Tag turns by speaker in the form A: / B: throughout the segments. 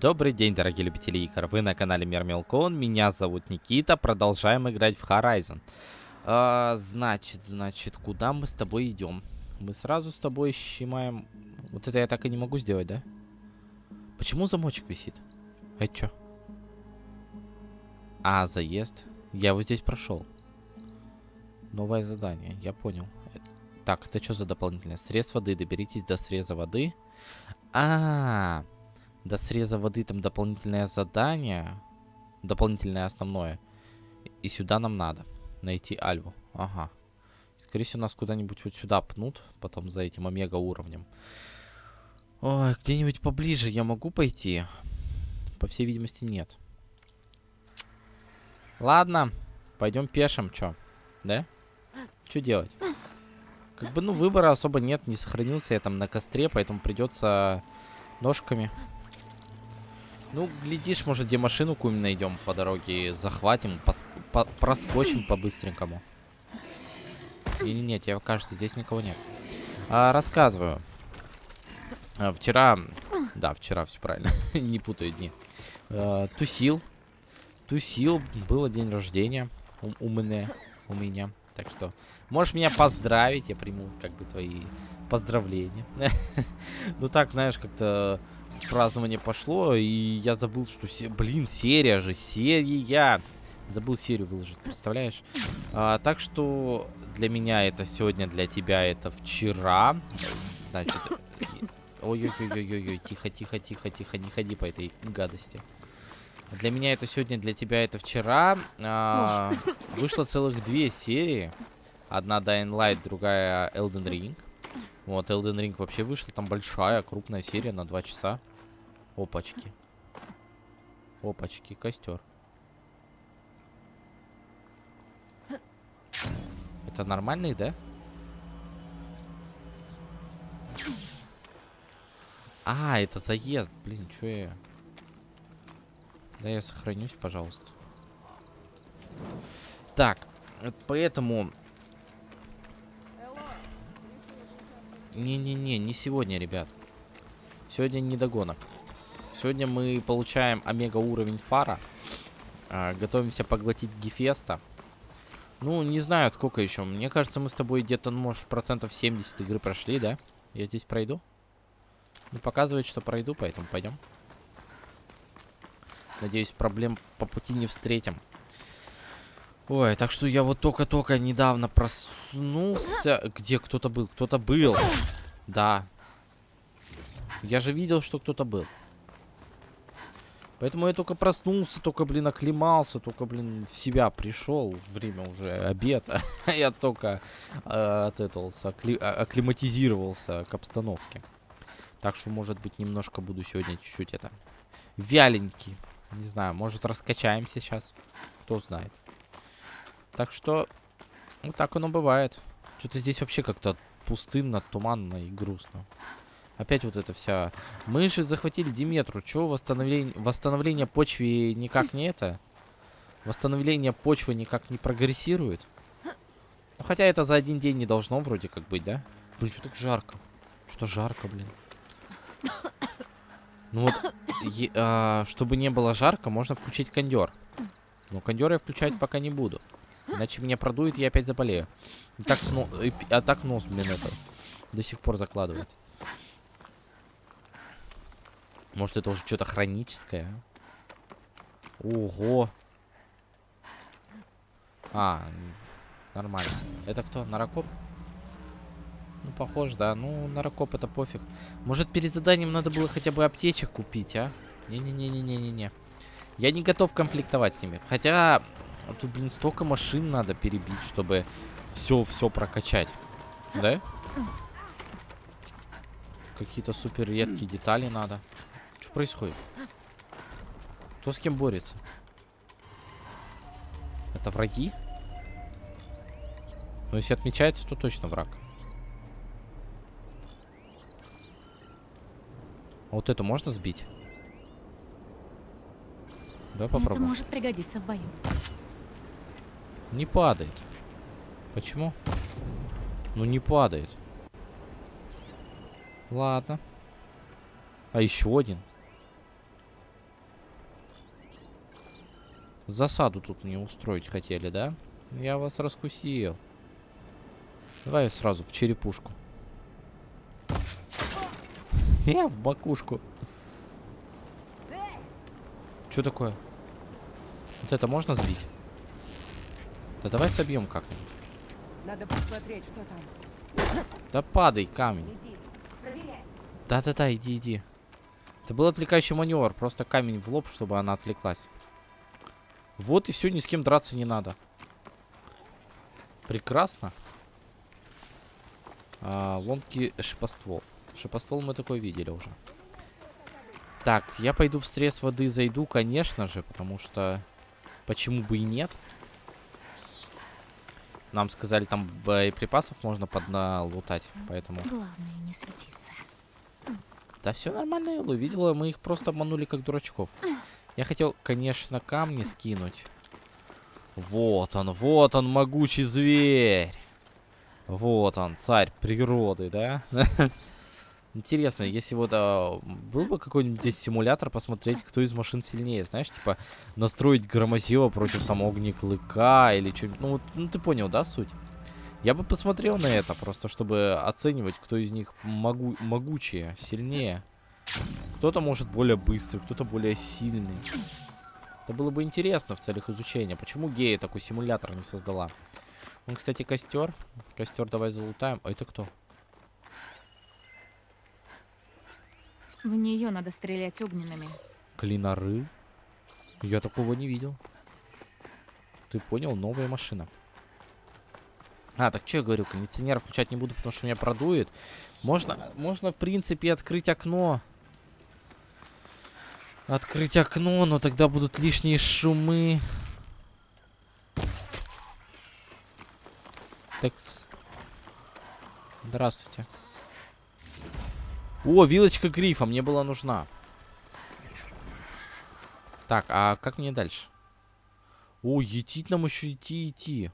A: Добрый день, дорогие любители игр. Вы на канале Мир Мелкон. Меня зовут Никита. Продолжаем играть в Horizon. А, значит, значит, куда мы с тобой идем? Мы сразу с тобой щимаем... Вот это я так и не могу сделать, да? Почему замочек висит? Это что? А, заезд. Я его здесь прошел. Новое задание, я понял. Так, это что за дополнительное? Срез воды. Доберитесь до среза воды. А, -а, -а до среза воды там дополнительное задание. Дополнительное основное. И сюда нам надо. Найти Альву. Ага. Скорее всего, нас куда-нибудь вот сюда пнут. Потом за этим омега уровнем. Ой, где-нибудь поближе я могу пойти? По всей видимости, нет. Ладно. Пойдем пешим, чё? Да? Что делать? Как бы, ну, выбора особо нет. Не сохранился я там на костре, поэтому придется ножками ну, глядишь, может, где машину какую-нибудь найдем по дороге, захватим, по проскочим по-быстренькому. Или нет, тебе кажется, здесь никого нет. А, рассказываю. А, вчера, да, вчера все правильно, не путаю дни. А, тусил, тусил, было день рождения у, у меня, у меня. Так что, можешь меня поздравить, я приму как бы твои поздравления. Ну так, знаешь, как-то празднование пошло, и я забыл, что... Се... Блин, серия же, серия! Забыл серию выложить, представляешь? А, так что для меня это сегодня, для тебя это вчера. Значит... Ой-ой-ой-ой-ой, тихо, тихо, тихо, тихо, не ходи по этой гадости. Для меня это сегодня, для тебя это вчера. А, вышло целых две серии. Одна Dying Light, другая Elden Ring. Вот, Elden Ring вообще вышла, там большая, крупная серия на 2 часа. Опачки. Опачки, костер. Это нормальный, да? А, это заезд. Блин, что я... Да я сохранюсь, пожалуйста. Так, поэтому Не-не-не, не сегодня, ребят. Сегодня не догонок. Сегодня мы получаем омега уровень фара. А, готовимся поглотить Гефеста. Ну, не знаю, сколько еще. Мне кажется, мы с тобой где-то, ну, может, процентов 70 игры прошли, да? Я здесь пройду? Ну, показывает, что пройду, поэтому пойдем. Надеюсь, проблем по пути не встретим. Ой, так что я вот только-только недавно проснулся. Где кто-то был? Кто-то был. Да. Я же видел, что кто-то был. Поэтому я только проснулся, только, блин, оклемался, только, блин, в себя пришел. Время уже обед. я только э, а, акклиматизировался к обстановке. Так что, может быть, немножко буду сегодня чуть-чуть это... Вяленький. Не знаю, может, раскачаемся сейчас. Кто знает. Так что, вот так оно бывает. Что-то здесь вообще как-то пустынно, туманно и грустно. Опять вот это вся... Мы же захватили Диметру. Чего восстановление... восстановление почвы никак не это? Восстановление почвы никак не прогрессирует? Ну, хотя это за один день не должно вроде как быть, да? Блин, что так жарко? Что жарко, блин? Ну вот, е а, чтобы не было жарко, можно включить кондер. Но кондер я включать пока не буду. Иначе меня продует, я опять заболею. И так, сно... а так нос, блин, это до сих пор закладывает. Может, это уже что-то хроническое? Ого. А, нормально. Это кто? Наракоп? Ну, похож, да. Ну, наракоп это пофиг. Может, перед заданием надо было хотя бы аптечек купить, а? Не-не-не-не-не-не-не. Я не готов конфликтовать с ними. Хотя, а тут, блин, столько машин надо перебить, чтобы все-все прокачать. Да? Какие-то супер редкие детали надо. Что происходит? Кто с кем борется? Это враги? Ну, если отмечается, то точно враг. А вот эту можно сбить? Да, попробуем.
B: Это может пригодиться в бою.
A: Не падает. Почему? Ну не падает. Ладно. А еще один. Засаду тут не устроить хотели, да? Я вас раскусил. Давай сразу в черепушку. Я в макушку. Что такое? Вот это можно сбить? Да давай собьем как-нибудь.
B: Надо посмотреть, что там.
A: Да падай, камень. Да-да-да, иди, иди. Это был отвлекающий маневр. Просто камень в лоб, чтобы она отвлеклась. Вот и все, ни с кем драться не надо. Прекрасно. А, ломкий шипоствол. Шипоствол мы такой видели уже. Так, я пойду в стресс воды зайду, конечно же, потому что... Почему бы и нет? Нам сказали, там боеприпасов можно подналутать, поэтому...
C: Главное не светиться.
A: Да все нормально, Элла. Видела, мы их просто обманули как дурачков. Я хотел, конечно, камни скинуть. Вот он, вот он, могучий зверь. Вот он, царь природы, да? Интересно, если вот а, был бы какой-нибудь здесь симулятор, посмотреть, кто из машин сильнее, знаешь, типа настроить громозила против там огнеклыка или что-нибудь. Ну, вот, ну ты понял, да, суть? Я бы посмотрел на это, просто чтобы оценивать, кто из них могу могучее, сильнее. Кто-то может более быстрый, кто-то более сильный. Это было бы интересно в целях изучения. Почему гея такой симулятор не создала? Он, кстати, костер. Костер давай залутаем. А это кто?
C: В нее надо стрелять огненными.
A: Клиноры? Я такого не видел. Ты понял? Новая машина. А, так что я говорю, кондиционер включать не буду, потому что меня продует. Можно, можно, в принципе, открыть окно. Открыть окно, но тогда будут лишние шумы. Такс. Здравствуйте. О, вилочка грифа, мне была нужна. Так, а как мне дальше? О, етить нам еще идти, идти.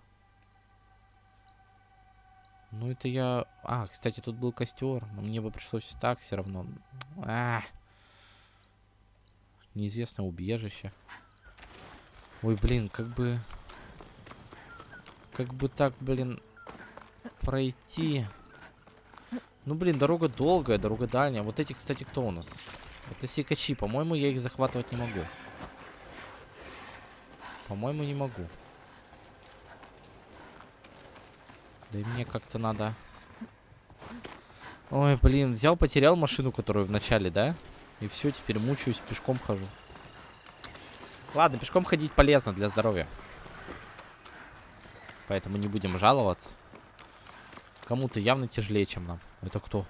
A: Ну, это я... А, кстати, тут был костер. Но мне бы пришлось так все равно. А, Неизвестное убежище. Ой, блин, как бы... Как бы так, блин, пройти. Ну, блин, дорога долгая, дорога дальняя. Вот эти, кстати, кто у нас? Это сикачи. По-моему, я их захватывать не могу. По-моему, не могу. Да и мне как-то надо... Ой, блин, взял, потерял машину, которую в начале, да? И все, теперь мучаюсь, пешком хожу. Ладно, пешком ходить полезно для здоровья. Поэтому не будем жаловаться. Кому-то явно тяжелее, чем нам. Это кто?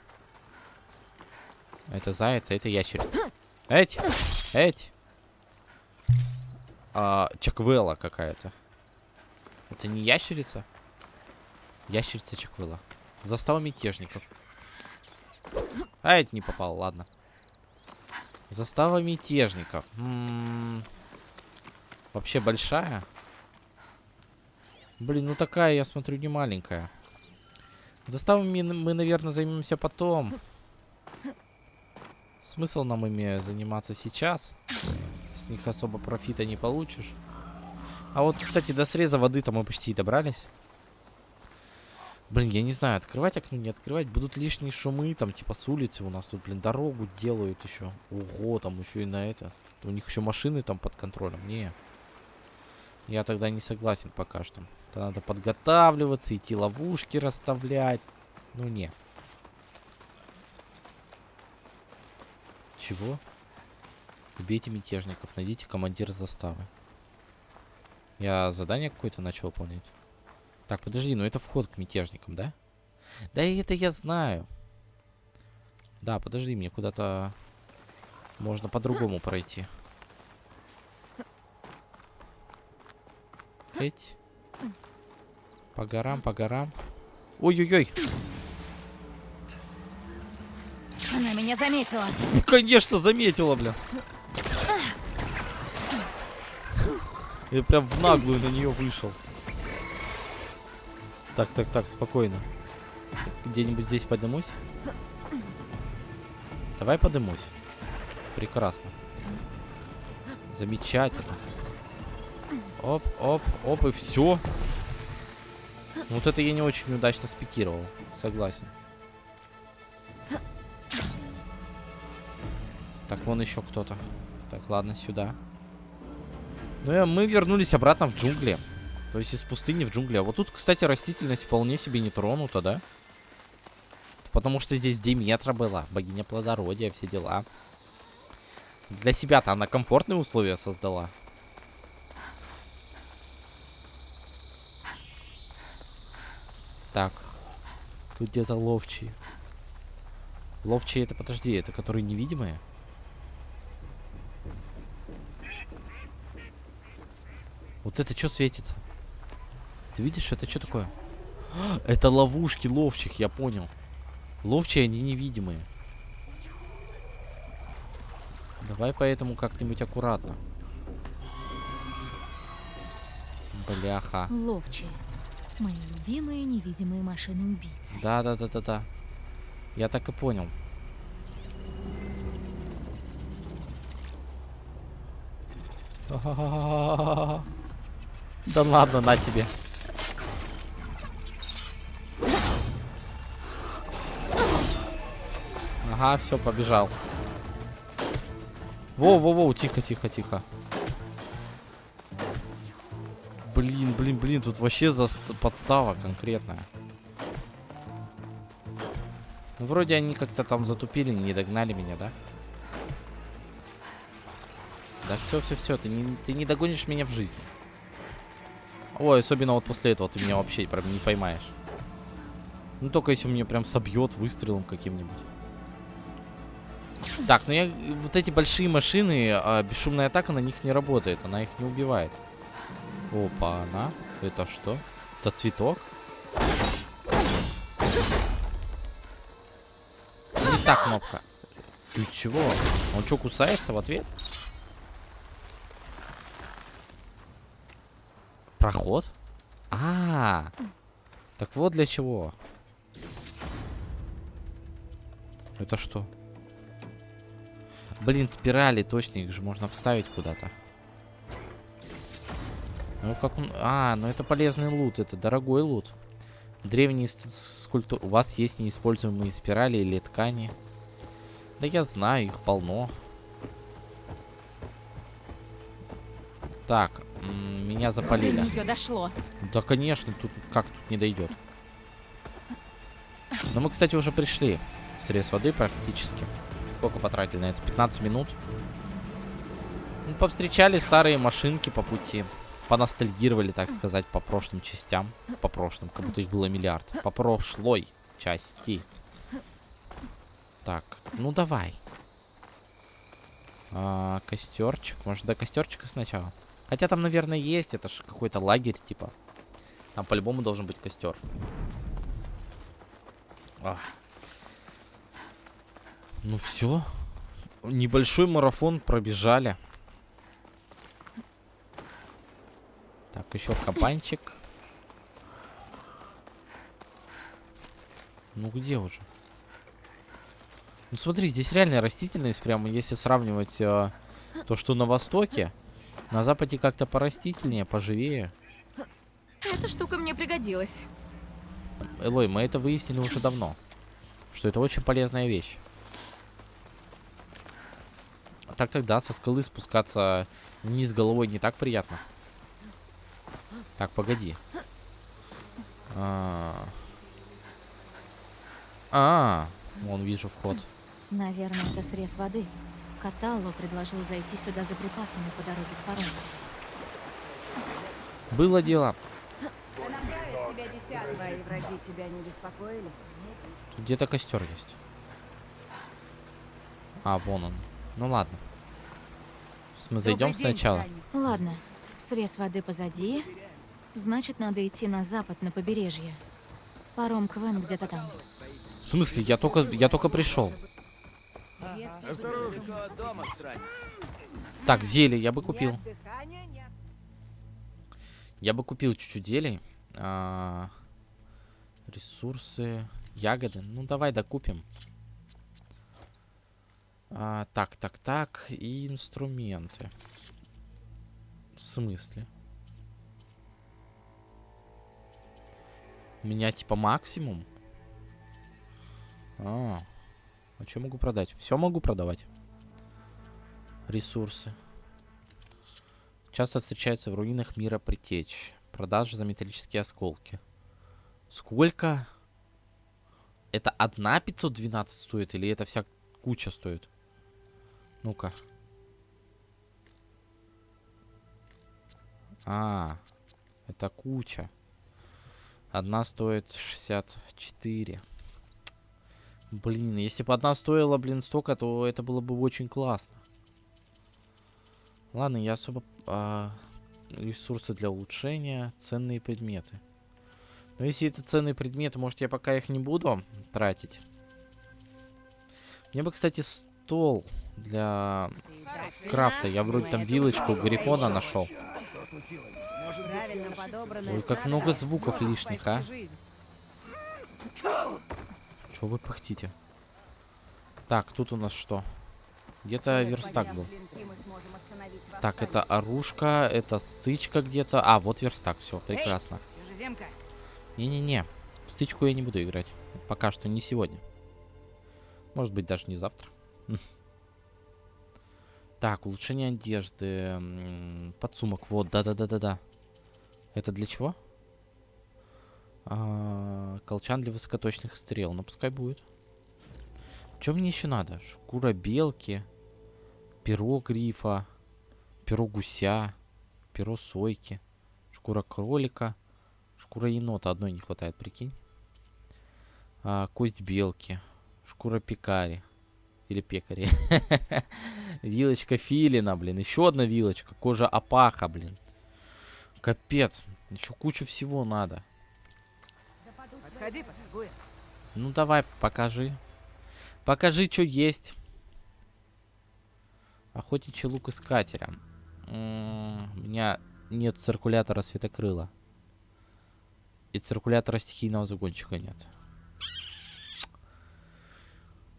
A: Это заяц, а это ящерица. Эть! Эть! А, Чаквелла какая-то. Это не ящерица? Ящерица Чаквелла. Застава мятежников. А, это не попал, ладно. Застава мятежников. М -м -м. Вообще большая? Блин, ну такая, я смотрю, не маленькая. Заставами мы, наверное, займемся потом. Смысл нам ими заниматься сейчас? С них особо профита не получишь. А вот, кстати, до среза воды-то мы почти добрались. Блин, я не знаю, открывать окно, не открывать. Будут лишние шумы, там, типа, с улицы у нас тут, блин, дорогу делают еще. Ого, там еще и на это. У них еще машины там под контролем. Не. Я тогда не согласен пока что. То надо подготавливаться, идти ловушки расставлять. Ну, не. Чего? Убейте мятежников, найдите командира заставы. Я задание какое-то начал выполнять. Так, подожди, ну это вход к мятежникам, да? Да это я знаю. Да, подожди, мне куда-то можно по-другому пройти. Эть. По горам, по горам. Ой-ой-ой.
C: Она меня заметила.
A: Конечно, заметила, бля. Я прям в наглую на нее вышел. Так, так, так, спокойно. Где-нибудь здесь поднимусь? Давай поднимусь. Прекрасно. Замечательно. Оп, оп, оп, и все. Вот это я не очень удачно спикировал. Согласен. Так, вон еще кто-то. Так, ладно, сюда. Ну и мы вернулись обратно в джунгли. То есть из пустыни в джунгли. А вот тут, кстати, растительность вполне себе не тронута, да? Потому что здесь Диметра была. Богиня плодородия, все дела. Для себя-то она комфортные условия создала. Так. Тут где-то ловчие. Ловчие это, подожди, это которые невидимые? Вот это что светится? Ты видишь, это что такое? Это ловушки ловчих, я понял. Ловчие, они невидимые. Давай поэтому как-нибудь аккуратно. Бляха.
C: Ловчие. Мои любимые невидимые машины убийцы.
A: Да, да, да, да, да. Я так и понял. Да ладно, на тебе. Ага, все, побежал. Воу-воу-воу, тихо, Блин, блин, блин, тут вообще заст- подстава конкретная. Ну, вроде они как-то там затупили, не догнали меня, да? Да все, все, все, ты не, ты не догонишь меня в жизни. Ой, особенно вот после этого ты меня вообще прям не поймаешь. Ну только если меня прям собьет выстрелом каким-нибудь. Так, ну я вот эти большие машины, а, бесшумная атака на них не работает, она их не убивает. Опа, она. Это что? Это цветок? Не та кнопка. Ты чего? Он что, кусается в ответ? Проход? А, -а, а, так вот для чего. Это что? Блин, спирали, точно, их же можно вставить куда-то. Ну как он... А, ну это полезный лут, это дорогой лут. Древние скульптуры... У вас есть неиспользуемые спирали или ткани? Да я знаю, их полно. Так, меня запалили.
C: До дошло.
A: Да, конечно, тут как тут не дойдет. Но мы, кстати, уже пришли в срез воды практически. Сколько потратили на это? 15 минут. Ну, повстречали старые машинки по пути. Поностальгировали, так сказать, по прошлым частям. По прошлым, как будто их было миллиард. По прошлой части. Так, ну давай. А, костерчик. Может, до костерчика сначала? Хотя там, наверное, есть. Это же какой-то лагерь, типа. Там по-любому должен быть костер. Ах. Ну все. Небольшой марафон пробежали. Так, еще кабанчик. Ну где уже? Ну смотри, здесь реальная растительность, прямо если сравнивать э, то, что на востоке, на западе как-то порастительнее, поживее.
C: Эта штука мне пригодилась.
A: Элой, мы это выяснили уже давно, что это очень полезная вещь. Так тогда со скалы спускаться вниз головой не так приятно. Так, погоди. А, -а, а, вон вижу вход.
C: Наверное, это срез воды. Каталло предложил зайти сюда за припасами по дороге к парому.
A: Было дело.
B: Твои враги тебя не беспокоили?
A: Тут где-то костер есть. А, вон он. Ну ладно. Сейчас мы зайдем сначала.
C: Ладно. Срез воды позади. Значит, надо идти на запад, на побережье. Паром Квен где-то там.
A: В смысле? Я только, я только пришел. Так, зелье я бы купил. Я бы купил чуть-чуть зелий. А, ресурсы. Ягоды. Ну, давай докупим. А, так, так, так. И инструменты. В смысле? Меня типа максимум. А, а что могу продать? Все могу продавать. Ресурсы. Часто встречается в руинах мира притечь. Продажа за металлические осколки. Сколько? Это одна 512 стоит или это вся куча стоит? Ну-ка. А, это куча. Одна стоит 64. Блин, если бы одна стоила, блин, столько, то это было бы очень классно. Ладно, я особо... А, ресурсы для улучшения, ценные предметы. Но если это ценные предметы, может я пока их не буду тратить. Мне бы, кстати, стол для крафта. Я вроде там вилочку Грифона нашел. Ой, как много звуков лишних, а. Что вы пыхтите? Так, тут у нас что? Где-то верстак был. Так, это оружка, это стычка где-то. А, вот верстак, все, прекрасно. Не-не-не, стычку я не буду играть. Пока что не сегодня. Может быть, даже не завтра. Так, улучшение одежды. Подсумок, вот, да-да-да-да-да. Это для чего? А, колчан для высокоточных стрел. Ну, пускай будет. Что мне еще надо? Шкура белки, перо грифа, перо гуся, перо сойки, шкура кролика, шкура енота. Одной не хватает, прикинь. А, кость белки, шкура пекари. Или пекари. Вилочка филина, блин. Еще одна вилочка. Кожа опаха, блин. Капец. Еще куча всего надо. Ну давай, покажи. Покажи, что есть. Охотничий лук искателя. М -м, у меня нет циркулятора светокрыла. И циркулятора стихийного загончика нет.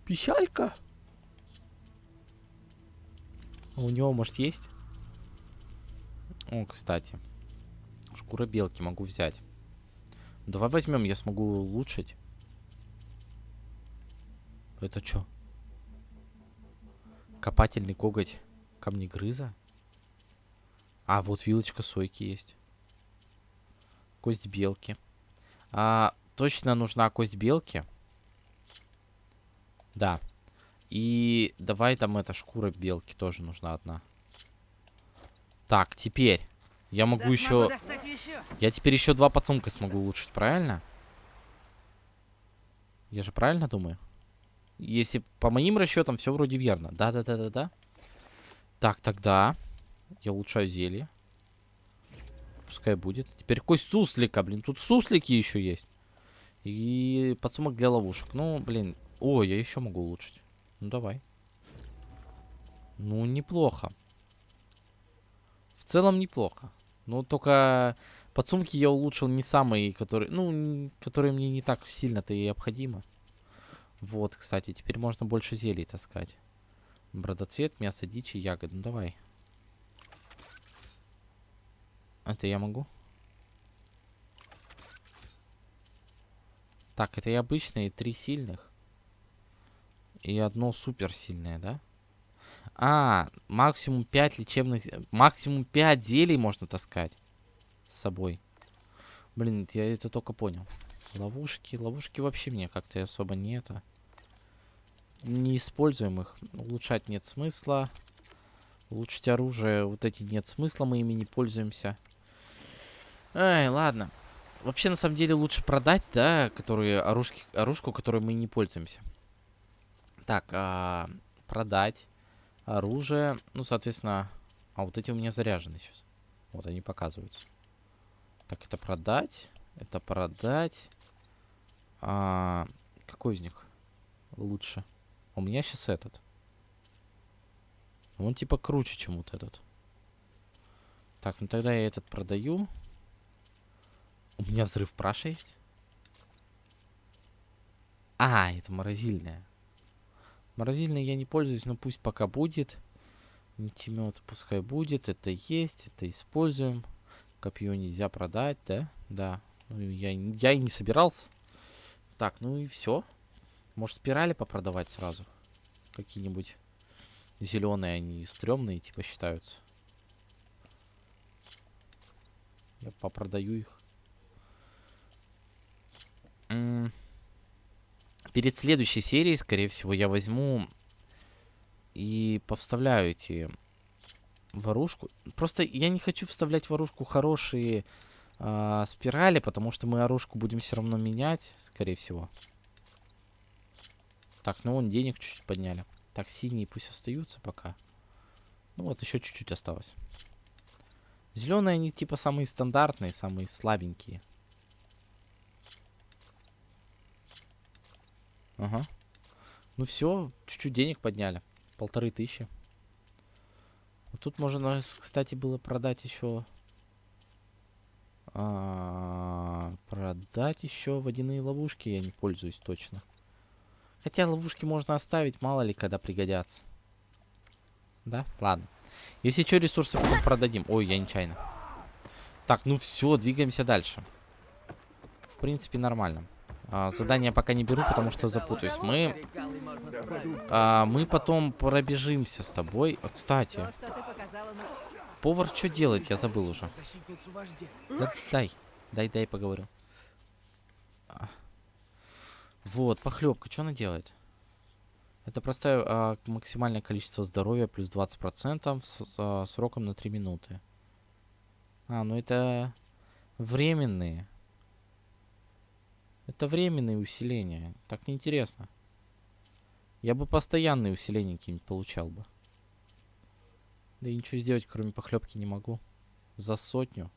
A: Пищалька. А у него, может, есть? О, кстати. Шкура белки могу взять. Давай возьмем, я смогу улучшить. Это что? Копательный коготь камнегрыза? А, вот вилочка сойки есть. Кость белки. А, точно нужна кость белки? Да. И давай там эта шкура белки тоже нужна одна. Так, теперь. Я могу да еще... еще... Я теперь еще два подсумка смогу улучшить, правильно? Я же правильно думаю? Если по моим расчетам все вроде верно. Да-да-да-да-да. Так, тогда я улучшаю зелье. Пускай будет. Теперь кость суслика, блин. Тут суслики еще есть. И подсумок для ловушек. Ну, блин. О, я еще могу улучшить. Ну, давай. Ну, неплохо. В целом неплохо. Ну, только подсумки я улучшил не самые, которые... Ну, которые мне не так сильно-то и необходимо. Вот, кстати, теперь можно больше зелий таскать. Бродоцвет, мясо дичи, ягоды. Ну, давай. Это я могу? Так, это и обычные, три сильных. И одно суперсильное, да? А, максимум 5 лечебных... Максимум 5 зелий можно таскать с собой. Блин, я это только понял. Ловушки. Ловушки вообще мне как-то особо не это. Не используем их. Улучшать нет смысла. Улучшить оружие. Вот эти нет смысла, мы ими не пользуемся. Эй, ладно. Вообще, на самом деле, лучше продать, да, которые оружки, оружку, которой мы не пользуемся. Так, а, продать оружие. Ну, соответственно... А вот эти у меня заряжены сейчас. Вот они показываются. Так, это продать. Это продать. А, какой из них лучше? У меня сейчас этот. Он типа круче, чем вот этот. Так, ну тогда я этот продаю. У меня взрыв праша есть. А, это морозильная. Морозильной я не пользуюсь, но пусть пока будет. Нитемет пускай будет. Это есть, это используем. Копье нельзя продать, да? Да. Ну, Я, я и не собирался. Так, ну и все. Может, спирали попродавать сразу? Какие-нибудь зеленые, они стрёмные, типа, считаются. Я попродаю их. М, Перед следующей серией, скорее всего, я возьму и повставляю эти ворушку. Просто я не хочу вставлять в оружку хорошие а, спирали, потому что мы оружку будем все равно менять, скорее всего. Так, ну вон денег чуть-чуть подняли. Так, синие пусть остаются пока. Ну вот, еще чуть-чуть осталось. Зеленые они типа самые стандартные, самые слабенькие. Ага. Ну все, чуть-чуть денег подняли. Полторы тысячи. Вот тут можно, кстати, было продать еще... а, продать еще водяные ловушки, я не пользуюсь точно. Хотя ловушки можно оставить, мало ли, когда пригодятся. Да? Ладно. Если что, ресурсы потом продадим. Ой, я нечаянно. Так, ну все, двигаемся дальше. В принципе, нормально. А, задания пока не беру, потому что запутаюсь. Мы, а, мы потом пробежимся с тобой. А, кстати, повар что делает? Я забыл уже. Да, дай, дай, дай поговорю. А. Вот, похлебка, что она делает? Это простое а, максимальное количество здоровья плюс 20% с а, сроком на 3 минуты. А, ну это временные. Это временные усиления. Так неинтересно. Я бы постоянные усиления какие-нибудь получал бы. Да и ничего сделать, кроме похлебки, не могу. За сотню.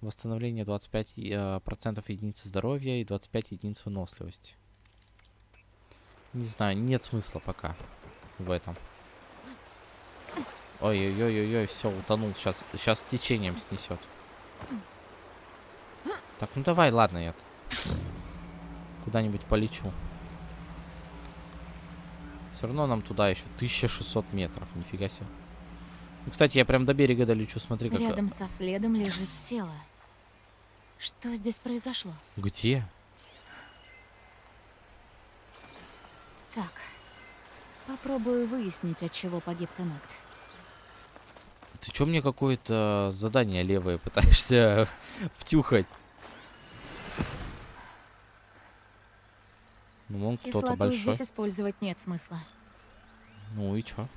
A: Восстановление 25% и, а, процентов единицы здоровья и 25 единиц выносливости. Не знаю, нет смысла пока в этом. Ой-ой-ой-ой, все, утонул. Сейчас, сейчас течением снесет. Так, ну давай, ладно, я куда-нибудь полечу. Все равно нам туда еще 1600 метров, нифига себе. Ну, кстати, я прям до берега долечу, смотри, как...
C: Рядом со следом лежит тело. Что здесь произошло?
A: Где?
C: Так, попробую выяснить, от чего погиб Тенакт.
A: Ты чё мне какое-то задание левое пытаешься втюхать? Ну, он кто-то большой.
C: здесь использовать нет смысла.
A: Ну и чё?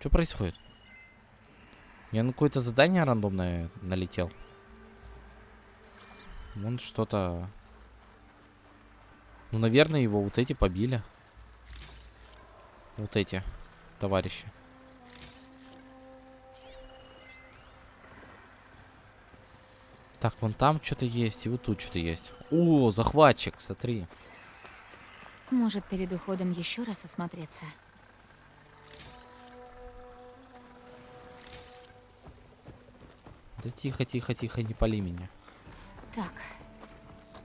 A: Что происходит? Я на какое-то задание рандомное налетел. Вон что-то... Ну, наверное, его вот эти побили. Вот эти товарищи. Так, вон там что-то есть, и вот тут что-то есть. О, захватчик, смотри.
C: Может, перед уходом еще раз осмотреться.
A: Да тихо, тихо, тихо, не пали меня.
C: Так,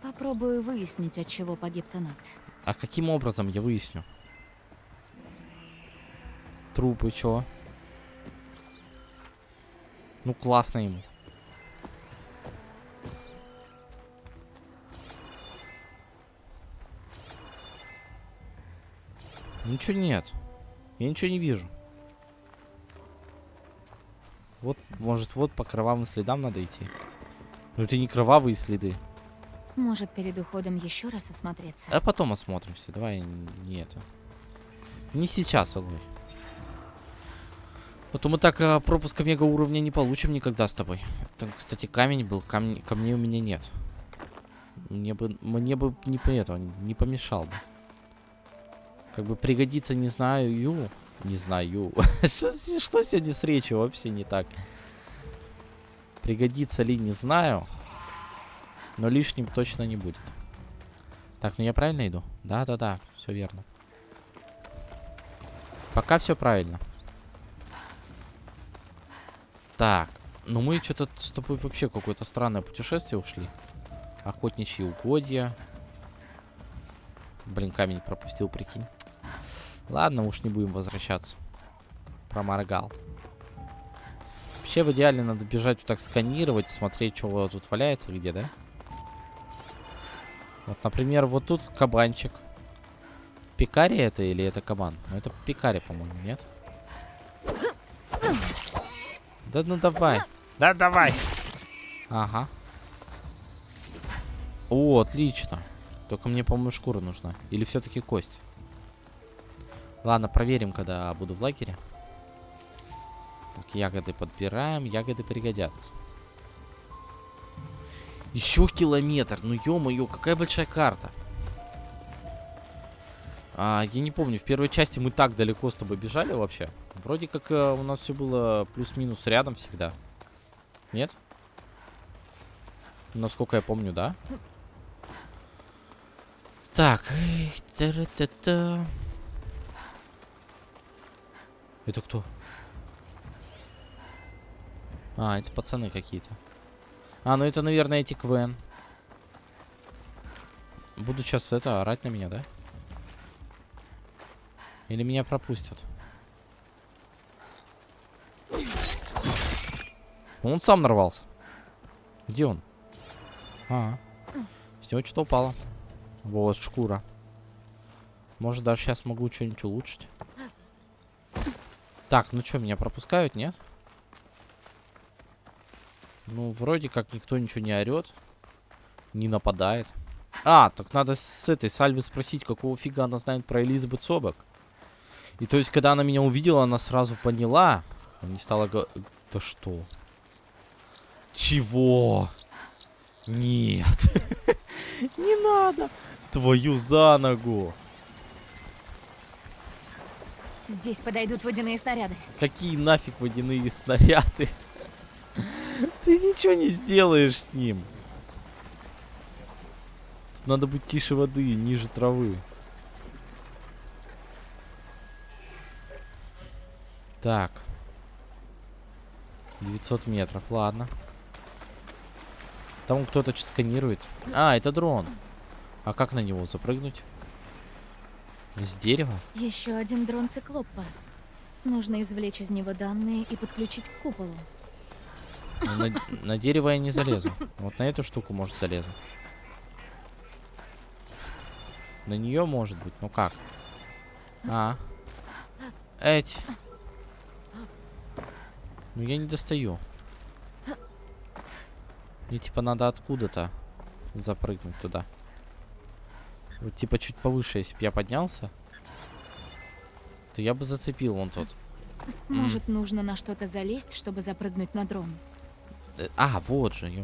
C: попробую выяснить, от чего погиб Тенакт.
A: А каким образом я выясню? Трупы, чё? Ну, классно ему. Ничего нет. Я ничего не вижу. Вот, может, вот по кровавым следам надо идти. Ну, это не кровавые следы.
C: Может, перед уходом еще раз осмотреться.
A: А потом осмотримся. Давай не это. Не сейчас, Алой. А то мы так а, пропуска мега уровня не получим никогда с тобой. Там, кстати, камень был. Камень, камней у меня нет. Мне бы, мне бы не этого, не помешал бы. Как бы пригодится, не знаю, ю. Не знаю. что, что сегодня с речью вообще не так? Пригодится ли, не знаю. Но лишним точно не будет. Так, ну я правильно иду? Да-да-да, все верно. Пока все правильно. Так, ну мы что-то с тобой вообще какое-то странное путешествие ушли. Охотничьи угодья. Блин, камень пропустил, прикинь. Ладно, уж не будем возвращаться. Проморгал. Вообще в идеале надо бежать вот так сканировать, смотреть, что тут валяется, где, да? Вот, например, вот тут кабанчик. Пикари это или это кабан? Ну, это пикари, по-моему, нет? Да ну давай. Да давай. Ага. О, отлично. Только мне, по-моему, шкура нужна. Или все-таки кость? Ладно, проверим, когда буду в лагере. Так, ягоды подбираем. Ягоды пригодятся. Еще километр. Ну, ё-моё, какая большая карта. А, я не помню, в первой части мы так далеко с тобой бежали вообще. Вроде как э, у нас все было плюс-минус рядом всегда. Нет? Насколько я помню, да? Так. та-ра-та-та. Это кто? А, это пацаны какие-то. А, ну это, наверное, эти КВН. Буду сейчас это орать на меня, да? Или меня пропустят? Он сам нарвался. Где он? А, с него что-то упало. Вот, шкура. Может, даже сейчас могу что-нибудь улучшить. Так, ну что, меня пропускают, нет? Ну, вроде как никто ничего не орет. Не нападает. А, так надо с этой Сальвы спросить, какого фига она знает про Элизабет Собак. И то есть, когда она меня увидела, она сразу поняла. Не стала говорить... Да что? Чего? Нет. Не надо. Твою за ногу.
C: Здесь подойдут водяные снаряды.
A: Какие нафиг водяные снаряды? Ты ничего не сделаешь с ним. Тут надо быть тише воды, ниже травы. Так. 900 метров, ладно. Там кто-то сканирует. А, это дрон. А как на него запрыгнуть? С дерева?
C: Еще один дрон циклопа. Нужно извлечь из него данные и подключить к куполу.
A: Ну, на, на дерево я не залезу. Вот на эту штуку, может, залезу. На нее может быть. Ну как? А. Эть. Ну я не достаю. Мне типа надо откуда-то запрыгнуть туда. Вот типа чуть повыше, если бы я поднялся, то я бы зацепил вон тот.
C: Может, mm. нужно на что-то залезть, чтобы запрыгнуть на дрон?
A: Э, а, вот же, ё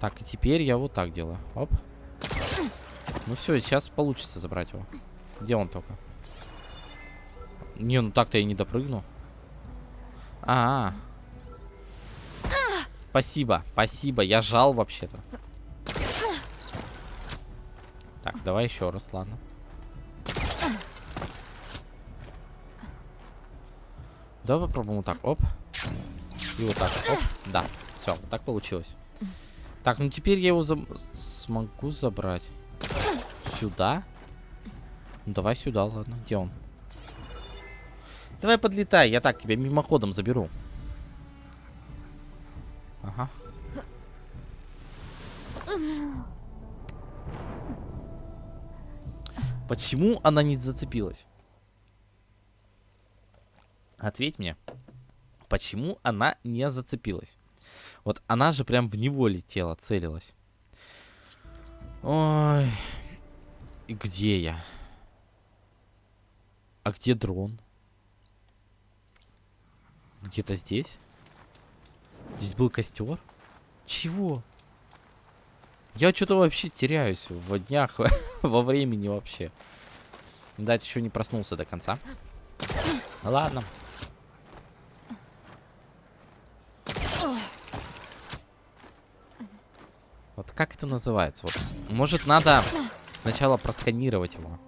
A: Так, и теперь я вот так делаю. Оп. Ну все, сейчас получится забрать его. Где он только? Не, ну так-то я не допрыгну. А, -а, а. Спасибо, спасибо. Я жал вообще-то. Так, давай еще раз, ладно. Давай попробуем вот так. Оп. И вот так. Оп. Да. Все, вот так получилось. Так, ну теперь я его за... смогу забрать. Сюда? Ну давай сюда, ладно. Где он? Давай подлетай, я так тебя мимоходом заберу. Ага. Почему она не зацепилась? Ответь мне. Почему она не зацепилась? Вот она же прям в него летела, целилась. Ой. И где я? А где дрон? Где-то здесь? Здесь был костер? Чего? Я что-то вообще теряюсь в днях, во времени вообще. Дать еще не проснулся до конца. Ладно. Вот как это называется? Вот, может, надо сначала просканировать его.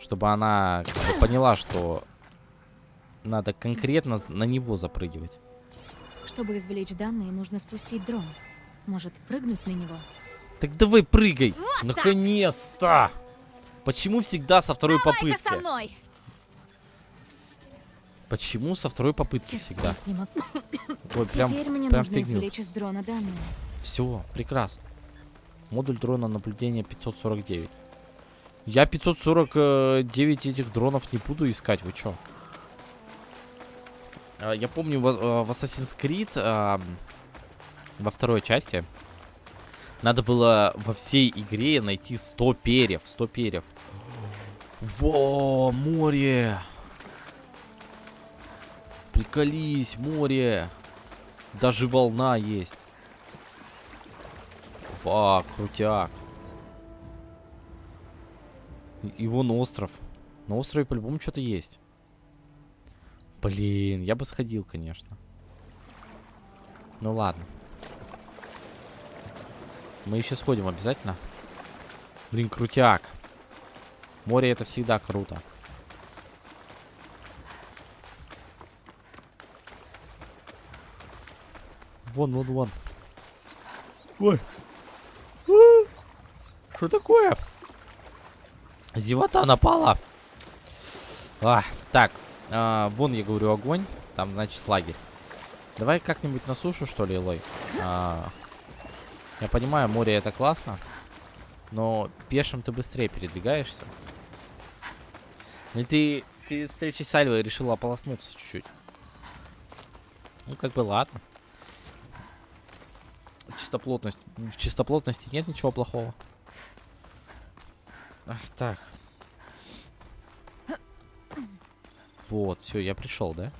A: Чтобы она как бы, поняла, что надо конкретно на него запрыгивать.
C: Чтобы извлечь данные, нужно спустить дрон. Может, прыгнуть на него?
A: Так давай прыгай! Вот Наконец-то! Почему всегда со второй
C: Давай
A: попытки?
C: со мной!
A: Почему со второй попытки всегда?
C: Не могу.
A: Ой, прям,
C: Теперь мне
A: прям
C: нужно
A: фигню.
C: извлечь из дрона данные.
A: Все, прекрасно. Модуль дрона наблюдения 549. Я 549 этих дронов не буду искать, вы чё? А, Я помню, в, э, Assassin's Creed во второй части надо было во всей игре найти 100 перьев. 100 перьев. Во, море! Приколись, море! Даже волна есть. Фак, крутяк. И вон остров. На острове по-любому что-то есть. Блин, я бы сходил, конечно. Ну ладно. Мы еще сходим обязательно. Блин, крутяк. Море это всегда круто. Вон, вон, вон. Ой. Что такое? Зевота напала. А, так, а, вон я говорю огонь. Там, значит, лагерь. Давай как-нибудь на сушу, что ли, Лой? А, я понимаю, море это классно. Но пешим ты быстрее передвигаешься. Или ты перед встречей с Альвой решила ополоснуться чуть-чуть? Ну, как бы ладно. Чистоплотность. В чистоплотности нет ничего плохого. Ах, так. Вот, все, я пришел, да?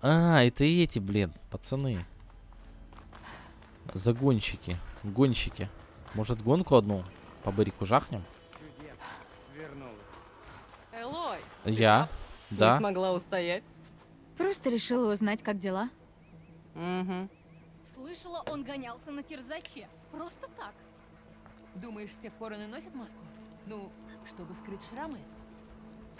A: А, это эти, блин, пацаны. Загонщики. Гонщики. Может, гонку одну по барику жахнем?
D: Элой,
A: Я?
D: не
A: Да.
D: смогла устоять?
C: Просто решила узнать, как дела.
D: Угу.
E: Слышала, он гонялся на терзаче. Просто так.
B: Думаешь, с тех пор он и носит маску? Ну, чтобы скрыть шрамы?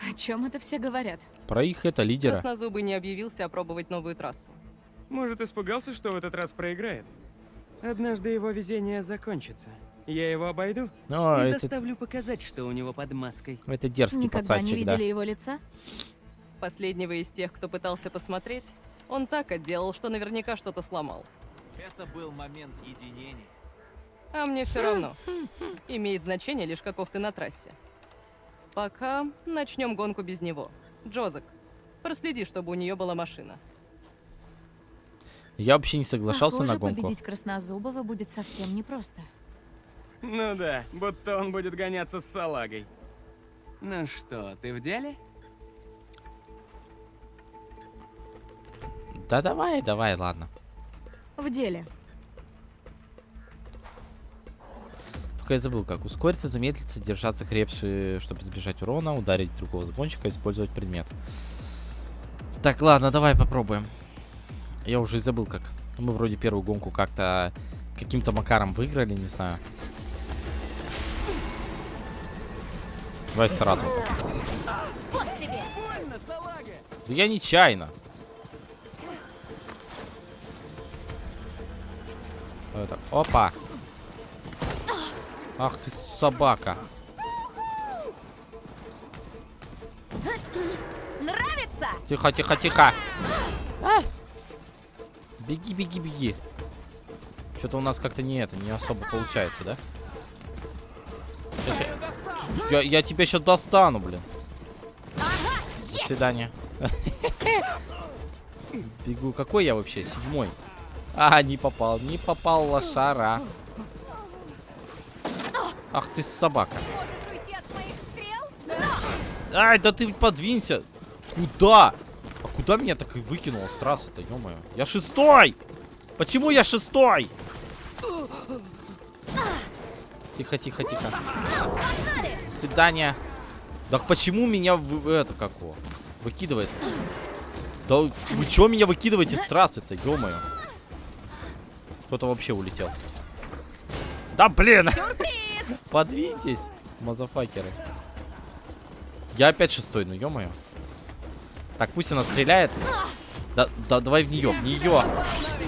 C: О чем это все говорят?
A: Про их это лидера.
D: Краснозубый не объявился опробовать новую трассу.
F: Может, испугался, что в этот раз проиграет? Однажды его везение закончится. Я его обойду
A: Но
F: и
A: это,
F: заставлю показать, что у него под маской.
A: это дерзкий
C: Никогда не
A: пацанчик, да.
C: видели его лица?
D: Последнего из тех, кто пытался посмотреть, он так отделал, что наверняка что-то сломал.
G: Это был момент единения.
D: А мне все равно. Имеет значение лишь каков ты на трассе. Пока начнем гонку без него. Джозек, проследи, чтобы у нее была машина.
A: Я вообще не соглашался
C: Похоже,
A: на гонку.
C: победить Краснозубова будет совсем непросто.
F: Ну да, будто он будет гоняться с салагой. Ну что, ты в деле?
A: Да давай, давай, ладно.
C: В деле.
A: Только я забыл, как ускориться, замедлиться, держаться крепче, чтобы избежать урона, ударить другого сгонщика, использовать предмет. Так, ладно, давай попробуем. Я уже и забыл, как. Мы вроде первую гонку как-то каким-то макаром выиграли, не знаю. Давай сразу.
E: Вот тебе!
A: Да я нечаянно. Это, опа. Ах ты собака.
C: Нравится?
A: Тихо, тихо, тихо. А! Беги, беги, беги. Что-то у нас как-то не это, не особо получается, да? Я, я тебя сейчас достану, блин. До свидания. Бегу. Какой я вообще? Седьмой. А, не попал. Не попал лошара. Ах ты собака. Ай, да ты подвинься. Куда? А куда меня так и выкинуло с трассы-то, ё Я шестой! Почему я шестой? Тихо, тихо, тихо. До свидания. Да почему меня вы, это какого? Выкидывает? Да вы чё меня выкидываете с трассы-то, ё Кто-то вообще улетел. Да блин! Подвиньтесь, мазафакеры. Я опять шестой, ну ё-моё. Так, пусть она стреляет. Да, да, давай в нее, в нее.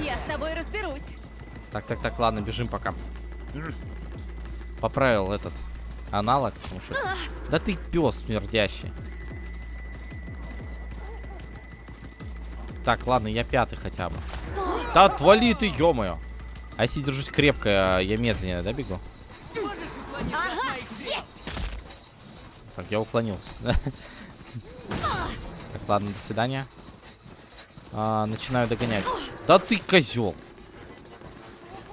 C: Я с тобой разберусь.
A: Так, так, так, ладно, бежим пока. Поправил этот аналог, потому что... Да ты пес смердящий. Так, ладно, я пятый хотя бы. Да отвали ты, ё-моё. А если держусь крепко, я медленнее, да, бегу? Так, я уклонился. Так, ладно, до свидания. А, начинаю догонять. Да ты козел.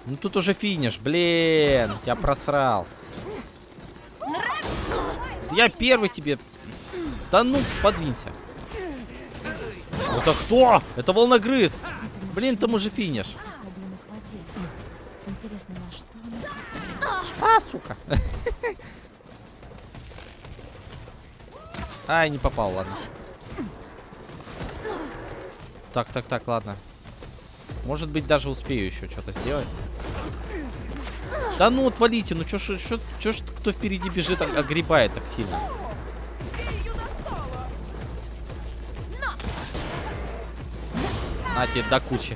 A: Ну тут уже финиш, блин. Я просрал. Я первый тебе. Да ну, подвинься. Это кто? Это волногрыз. Блин, там уже финиш. А, сука. Ай, не попал, ладно. Так, так, так, ладно. Может быть, даже успею еще что-то сделать. Да ну, отвалите, ну чё ж, чё ж кто впереди бежит, а- огребает так сильно? На тебе до кучи.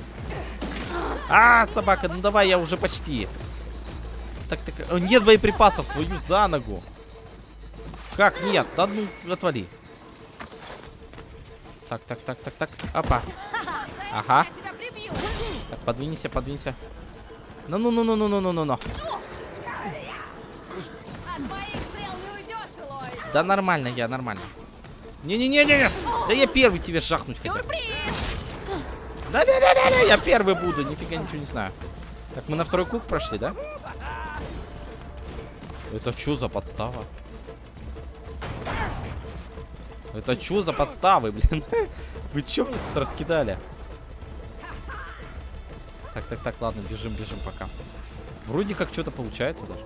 A: А, собака, ну давай, я уже почти так, так. Э, нет боеприпасов, твою за ногу. Как нет? Да ну, отвали. Так, так, так, так, так. Опа. Ага. Так, подвинься, подвинься. Ну-ну-ну-ну-ну-ну-ну-ну. Да нормально я, нормально. Не-не-не-не-не. Да я первый тебе шахнуть хотел. Да да да да да, я первый буду, нифига ничего не знаю. Так, мы на второй круг прошли, да? Это что за подстава? Это что за подставы, блин? Вы чё мне тут раскидали? Так, так, так, ладно, бежим, бежим пока. Вроде как что-то получается даже.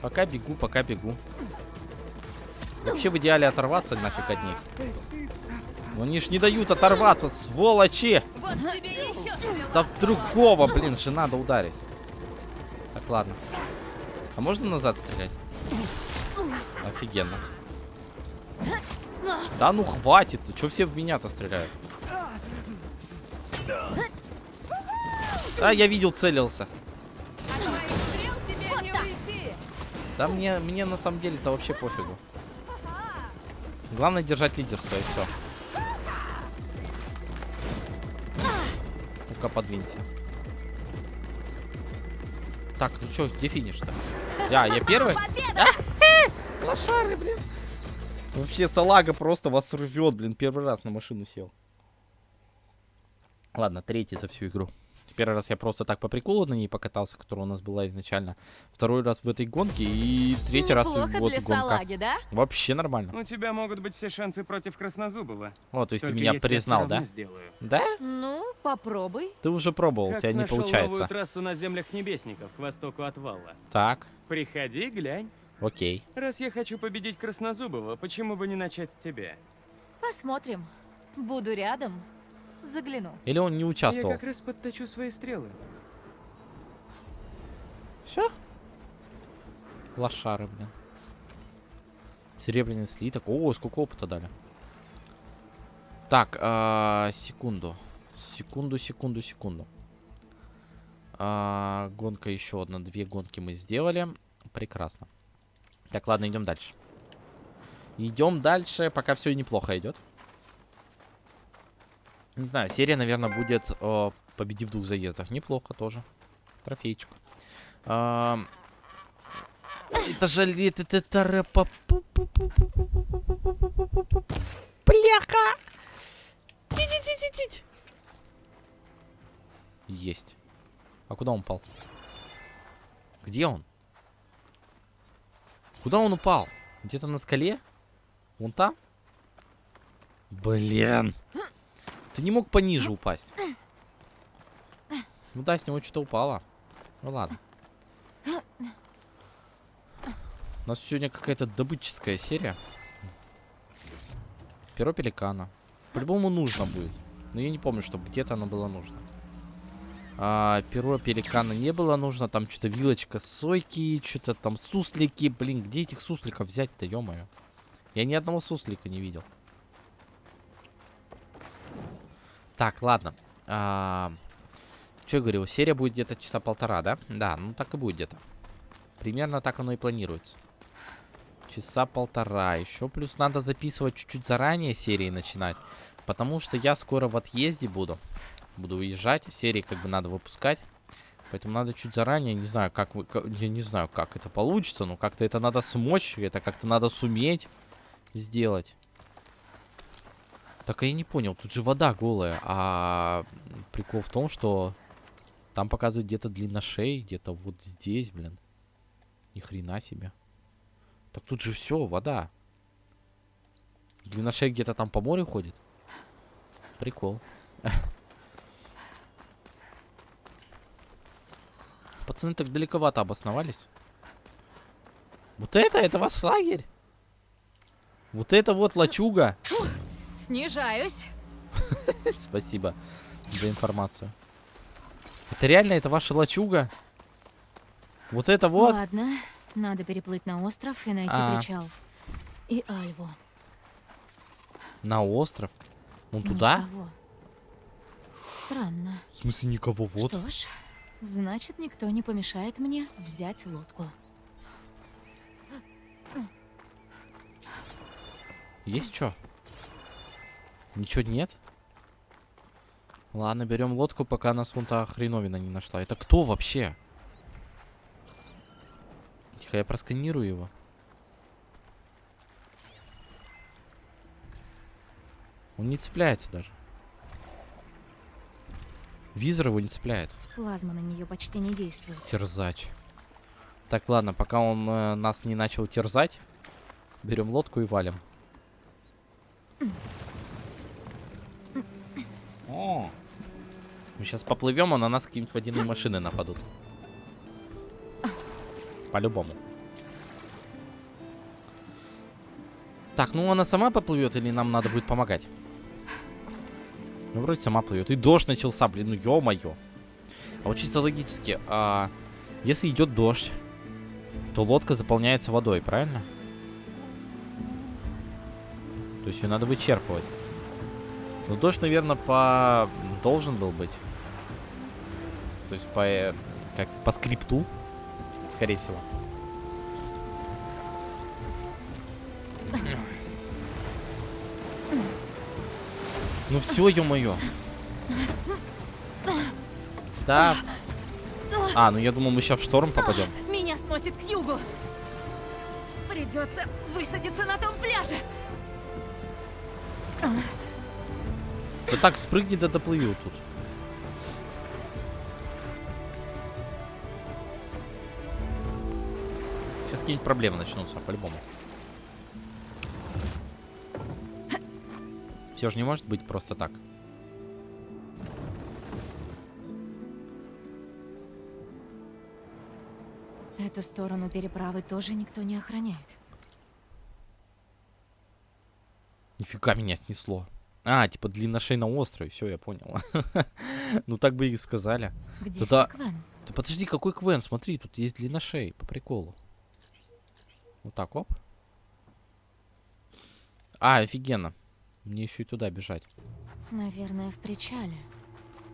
A: Пока бегу, пока бегу. Вообще в идеале оторваться нафиг от них. Но они ж не дают оторваться, сволочи!
E: Вот
A: Да в другого, блин, же надо ударить. Так, ладно. А можно назад стрелять? Офигенно. Да ну хватит, ты чё все в меня-то стреляют? А, я видел, целился. Да мне, мне на самом деле-то вообще пофигу. Главное держать лидерство и все. Ну-ка, подвинься. Так, ну чё, где финиш-то? Я, я первый? Лошары, блин. Вообще, салага просто вас рвет, блин. Первый раз на машину сел. Ладно, третий за всю игру. Первый раз я просто так по приколу на ней покатался, которая у нас была изначально. Второй раз в этой гонке и третий раз
C: Неплохо
A: вот
C: для
A: гонка.
C: салаги, да?
A: Вообще нормально.
F: У тебя могут быть все шансы против Краснозубова.
A: О, то есть
F: Только
A: ты меня признал, да?
F: сделаю.
A: Да?
C: Ну, попробуй.
A: Ты уже пробовал, у
F: Как
A: тебя не получается.
F: новую трассу на землях Небесников к востоку от Валла.
A: Так,
F: Приходи, глянь.
A: окей.
F: Раз я хочу победить Краснозубова, почему бы не начать с тебя?
C: Посмотрим. Буду рядом. Загляну.
A: Или он не
F: Я
A: участвовал?
F: как раз подточу свои стрелы.
A: Все? Лошары, блин. Серебряный слиток. О, сколько опыта дали. Так, а, секунду. Секунду, секунду, секунду. А, гонка еще одна. Две гонки мы сделали. Прекрасно. Так, ладно, идем дальше. Идем дальше, пока все неплохо идет. Не знаю, серия, наверное, будет э, победи в двух заездах. Неплохо тоже. Трофейчик. Это же лет, это тарапа. Бляха! Есть. А куда он упал? Где он? Куда он упал? Где-то на скале? Вон там? Блин. Ты не мог пониже упасть. Ну да, с него что-то упало. Ну ладно. У нас сегодня какая-то добытческая серия. Перо пеликана. По-любому нужно будет. Но я не помню, чтобы где-то оно было нужно. А, перо пеликана не было нужно. Там что-то вилочка сойки, что-то там суслики. Блин, где этих сусликов взять-то, ё-моё? Я ни одного суслика не видел. Так, ладно. А, что я говорил? Серия будет где-то часа полтора, да? Да, ну так и будет где-то. Примерно так оно и планируется. Часа полтора. Еще плюс надо записывать чуть-чуть заранее серии начинать. Потому что я скоро в отъезде буду. Буду уезжать. Серии как бы надо выпускать. Поэтому надо чуть заранее. Не знаю, как вы... ка- Я не знаю, как это получится. Но как-то это надо смочь. Это как-то надо суметь сделать. Так я не понял. Тут же вода голая. А прикол в том, что там показывают где-то длина шеи. Где-то вот здесь, блин. Ни хрена себе. Так тут же все, вода. Длина шеи где-то там по морю ходит. Прикол. Пацаны так далековато обосновались. Вот это, это ваш лагерь? Вот это вот лачуга.
C: Снижаюсь.
A: Спасибо за информацию. Это реально, это ваша лачуга? Вот это вот?
C: Ладно, надо переплыть на остров и найти
A: А.
C: причал. И Альву.
A: На остров? Он туда?
C: Никого. Странно.
A: В смысле никого вот?
C: Что ж, значит, никто не помешает мне взять лодку.
A: Есть что? Ничего нет? Ладно, берем лодку, пока нас вон та хреновина не нашла. Это кто вообще? Тихо, я просканирую его. Он не цепляется даже. Визор его не цепляет.
C: Плазма на нее почти не действует.
A: Терзач. Так, ладно, пока он э, нас не начал терзать, берем лодку и валим. О! Мы сейчас поплывем, а на нас какие-нибудь водяные машины нападут. По-любому. Так, ну она сама поплывет или нам надо будет помогать? Ну, вроде сама плывет. И дождь начался, блин, ну ё-моё. А вот чисто логически, а, если идет дождь, то лодка заполняется водой, правильно? То есть ее надо вычерпывать. Но дождь, наверное, по... должен был быть. То есть по... э, Как по скрипту, скорее всего. Ну все, ё-моё. Да. А, ну я думал, мы сейчас в шторм попадем.
C: Меня сносит к югу. Придется высадиться на том пляже.
A: Да так, спрыгни да доплыву тут. Сейчас какие-нибудь проблемы начнутся, по-любому. Все же не может быть просто так.
C: Эту сторону переправы тоже никто не охраняет.
A: Нифига меня снесло. А, типа длинношей на острове. Все, я понял. Ну так бы и сказали.
C: Где
A: Да-да.
C: все Квен?
A: Да подожди, какой Квен? Смотри, тут есть длинношей, по приколу. Вот так, оп. А, офигенно. Мне еще и туда бежать.
C: Наверное, в причале.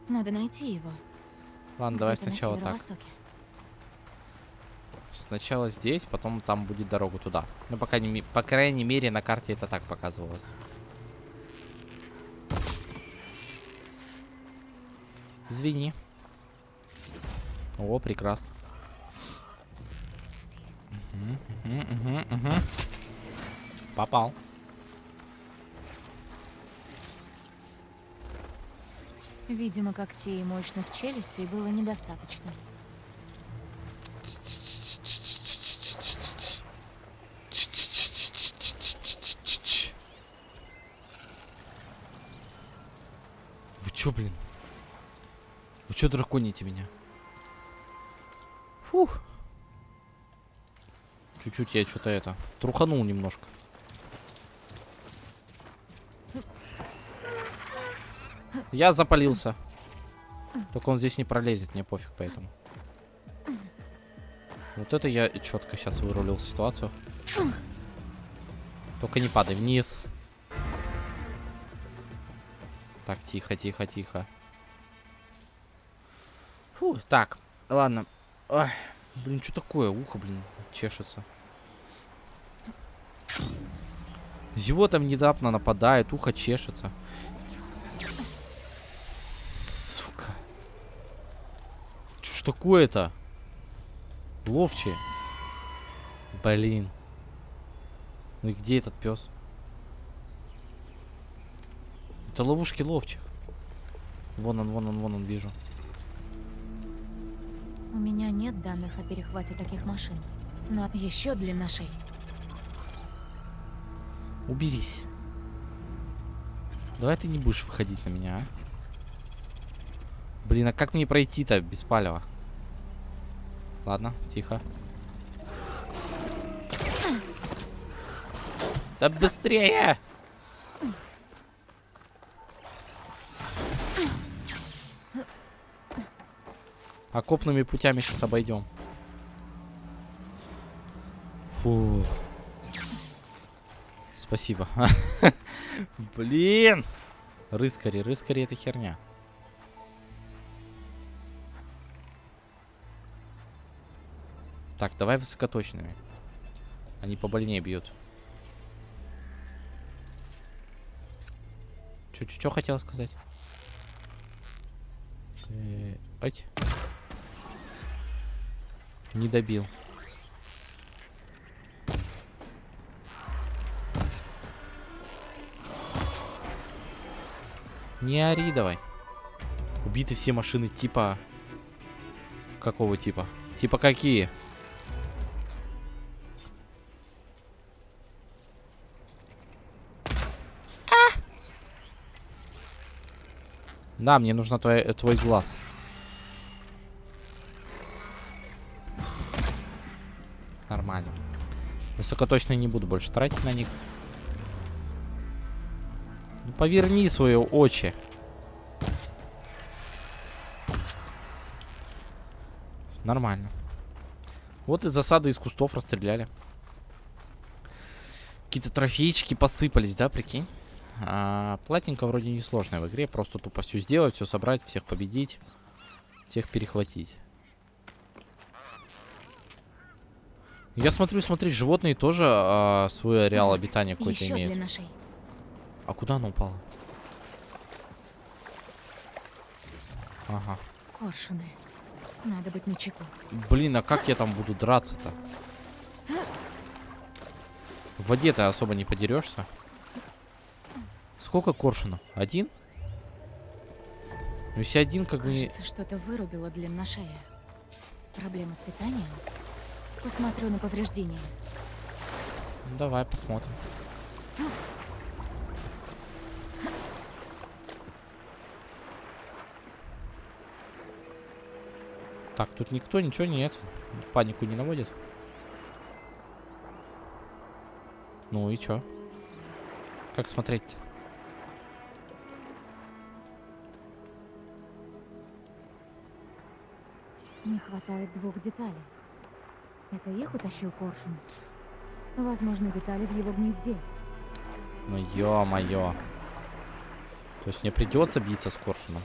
C: Надо найти его.
A: Ладно, давай сначала так. Сначала здесь, потом там будет дорога туда. Ну, пока не, по крайней мере, на карте это так показывалось. Извини. О, прекрасно. Мгм, мгм, мгм. Попал.
C: Видимо, когтей и мощных челюстей было недостаточно.
A: Вы чё, блин? Вы чё драконите меня? Фух. Чуть-чуть я что-то это... Труханул немножко. Я запалился. Только он здесь не пролезет, мне пофиг поэтому. Вот это я четко сейчас вырулил ситуацию. Только не падай вниз. Так, тихо, тихо, тихо. Фу, так, ладно. Ой, блин, что такое? Ухо, блин, чешется. Зевота внезапно нападает, ухо чешется. Сука. Что ж такое-то? Ловчие. Блин. Ну и где этот пес? Это ловушки ловчих. Вон он, вон он, вон он, вижу.
C: У меня нет данных о перехвате таких машин. Но еще длина шеи.
A: Уберись. Давай ты не будешь выходить на меня, а? Блин, а как мне пройти-то без палева? Ладно, тихо. Да быстрее! Окопными путями сейчас обойдем. Фу. Спасибо. Блин! Рыскари, рыскари это херня. Так, давай высокоточными. Они побольнее бьют. Что хотел сказать? Э, ать. Не добил. Не ори давай. Убиты все машины типа... Какого типа? Типа какие? Да, мне нужно твой, твой глаз. Высокоточно не буду больше тратить на них. Ну, поверни свое очи. Нормально. Вот из засады из кустов расстреляли. Какие-то трофейчики посыпались, да, прикинь? А, платинка вроде не сложная в игре. Просто тупо все сделать, все собрать, всех победить. Всех перехватить. Я смотрю, смотри, животные тоже а, свой ареал обитания какой-то имеют.
C: длина шеи.
A: А куда она упала? Ага.
C: Коршуны. Надо быть начеку.
A: Блин, а как я там буду драться-то? В воде ты особо не подерешься. Сколько коршунов? Один? Ну, если один, как бы...
C: Кажется, что-то вырубило длина шея. Проблема с питанием? Посмотрю на повреждения.
A: Ну, давай посмотрим. Так, тут никто ничего нет. Панику не наводит. Ну и чё? Как смотреть? -то?
C: Не хватает двух деталей. Это их утащил Коршун? Возможно, детали в его гнезде.
A: Ну ё-моё. То есть мне придется биться с коршуном.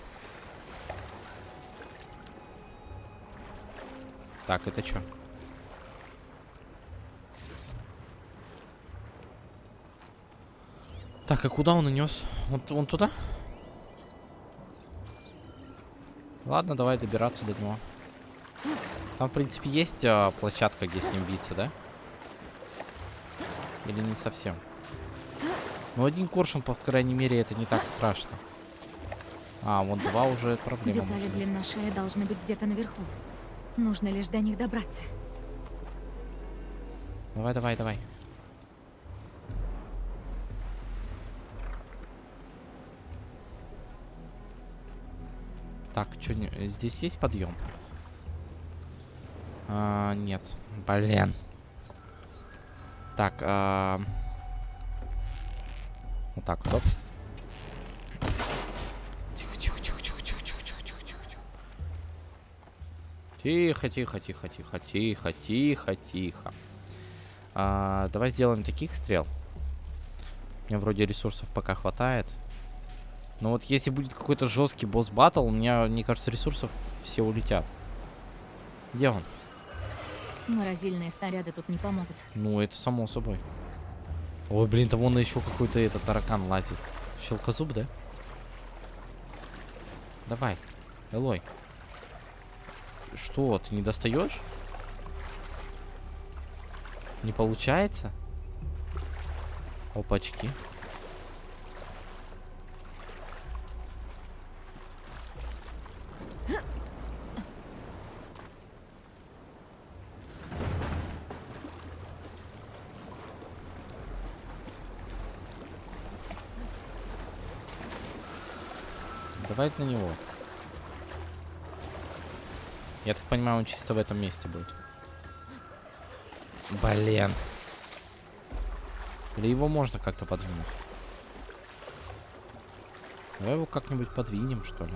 A: Так, это что? Так, а куда он унес? Он, он туда? Ладно, давай добираться до него. Там, в принципе, есть а, площадка, где с ним биться, да? Или не совсем? Ну, один коршун, по крайней мере, это не так страшно. А, вон два уже проблема.
C: Детали длина шеи должны быть где-то наверху. Нужно лишь до них добраться.
A: Давай, давай, давай. Так, что здесь есть подъем? А, нет. Блин. Так, а... вот так, вот. оп. Тихо, тихо, тихо, тихо, тихо, тихо, тихо, тихо, тихо, тихо. Тихо, тихо, тихо, тихо, тихо, тихо. А, давай сделаем таких стрел. У меня вроде ресурсов пока хватает. Но вот если будет какой-то жесткий босс батл, у меня, мне кажется, ресурсов все улетят. Где он?
C: Морозильные снаряды тут не помогут.
A: Ну, это само собой. Ой, блин, там вон еще какой-то этот таракан лазит. Щелкозуб, да? Давай, Элой. Что, ты не достаешь? Не получается? Опачки. Давай на него. Я так понимаю, он чисто в этом месте будет. Блин. Или его можно как-то подвинуть? Давай его как-нибудь подвинем, что ли.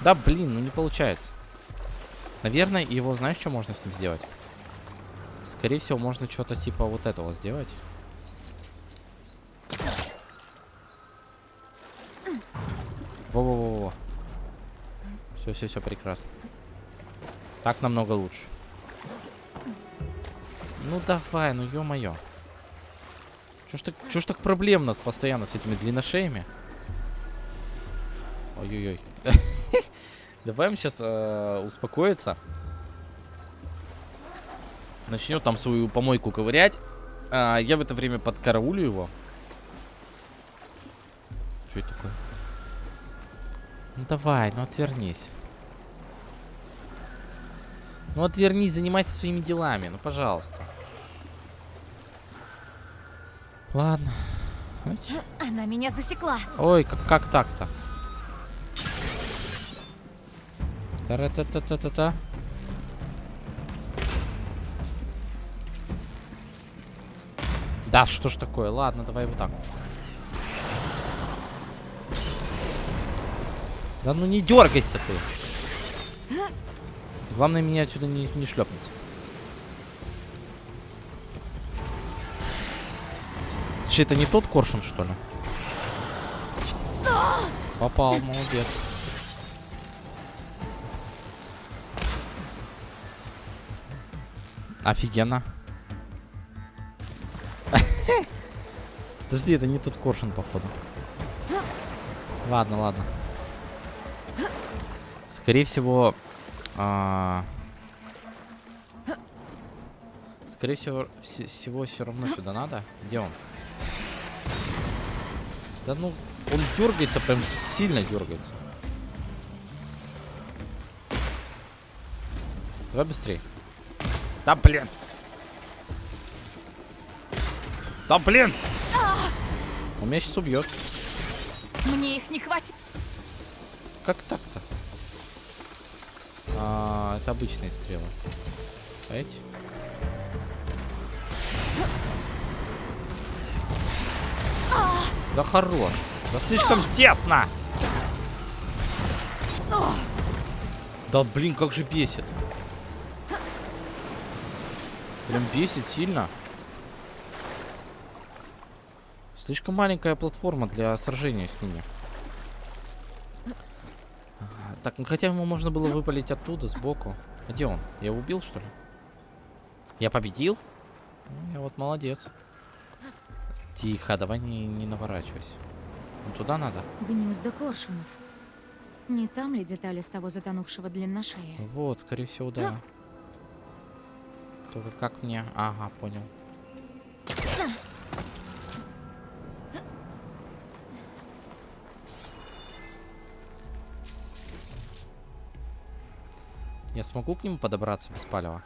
A: Да, блин, ну не получается. Наверное, его, знаешь, что можно с ним сделать? Скорее всего, можно что-то типа вот этого сделать. Во-во-во-во. Все, все, все, прекрасно. Так намного лучше. Ну давай, ну ё-моё. Чё ж так, чё ж так проблемно с, постоянно с этими длинношеями? Ой-ой-ой. Давай им сейчас успокоиться. Начнем там свою помойку ковырять. А, я в это время подкараулю его. Давай, ну отвернись. Ну отвернись, занимайся своими делами, ну пожалуйста. Ладно.
C: Она меня засекла.
A: Ой, как, как так-то? Та-ра-та-та-та-та-та. Да, что ж такое? Ладно, давай вот так. Да ну не дергайся ты. Главное меня отсюда не, не шлепнуть. Че, это не тот коршун, что ли? Попал, молодец. Офигенно. Подожди, это не тот коршун, походу. Ладно, ладно. Скорее всего... а, Скорее всего, вс- всего все равно сюда надо. Где он? Да ну, он дергается, прям сильно дергается. Давай быстрее. Да блин. Да блин. Он меня сейчас убьет.
C: Мне их не хватит.
A: Как так-то? А, это обычные стрелы. Эти. Да хорош. Да слишком тесно. Да блин, как же бесит. Прям бесит сильно. Слишком маленькая платформа для сражения с ними. Так, ну хотя ему можно было выпалить оттуда, сбоку. А Где он? Я его убил, что ли? Я победил? Ну, я вот молодец. Тихо, давай не, не наворачивайся. Ну, туда надо?
C: Гнезда коршунов. Не там ли детали с того затонувшего длинношея?
A: Вот, скорее всего, да. Только как мне... Ага, понял. Я смогу к нему подобраться без палева?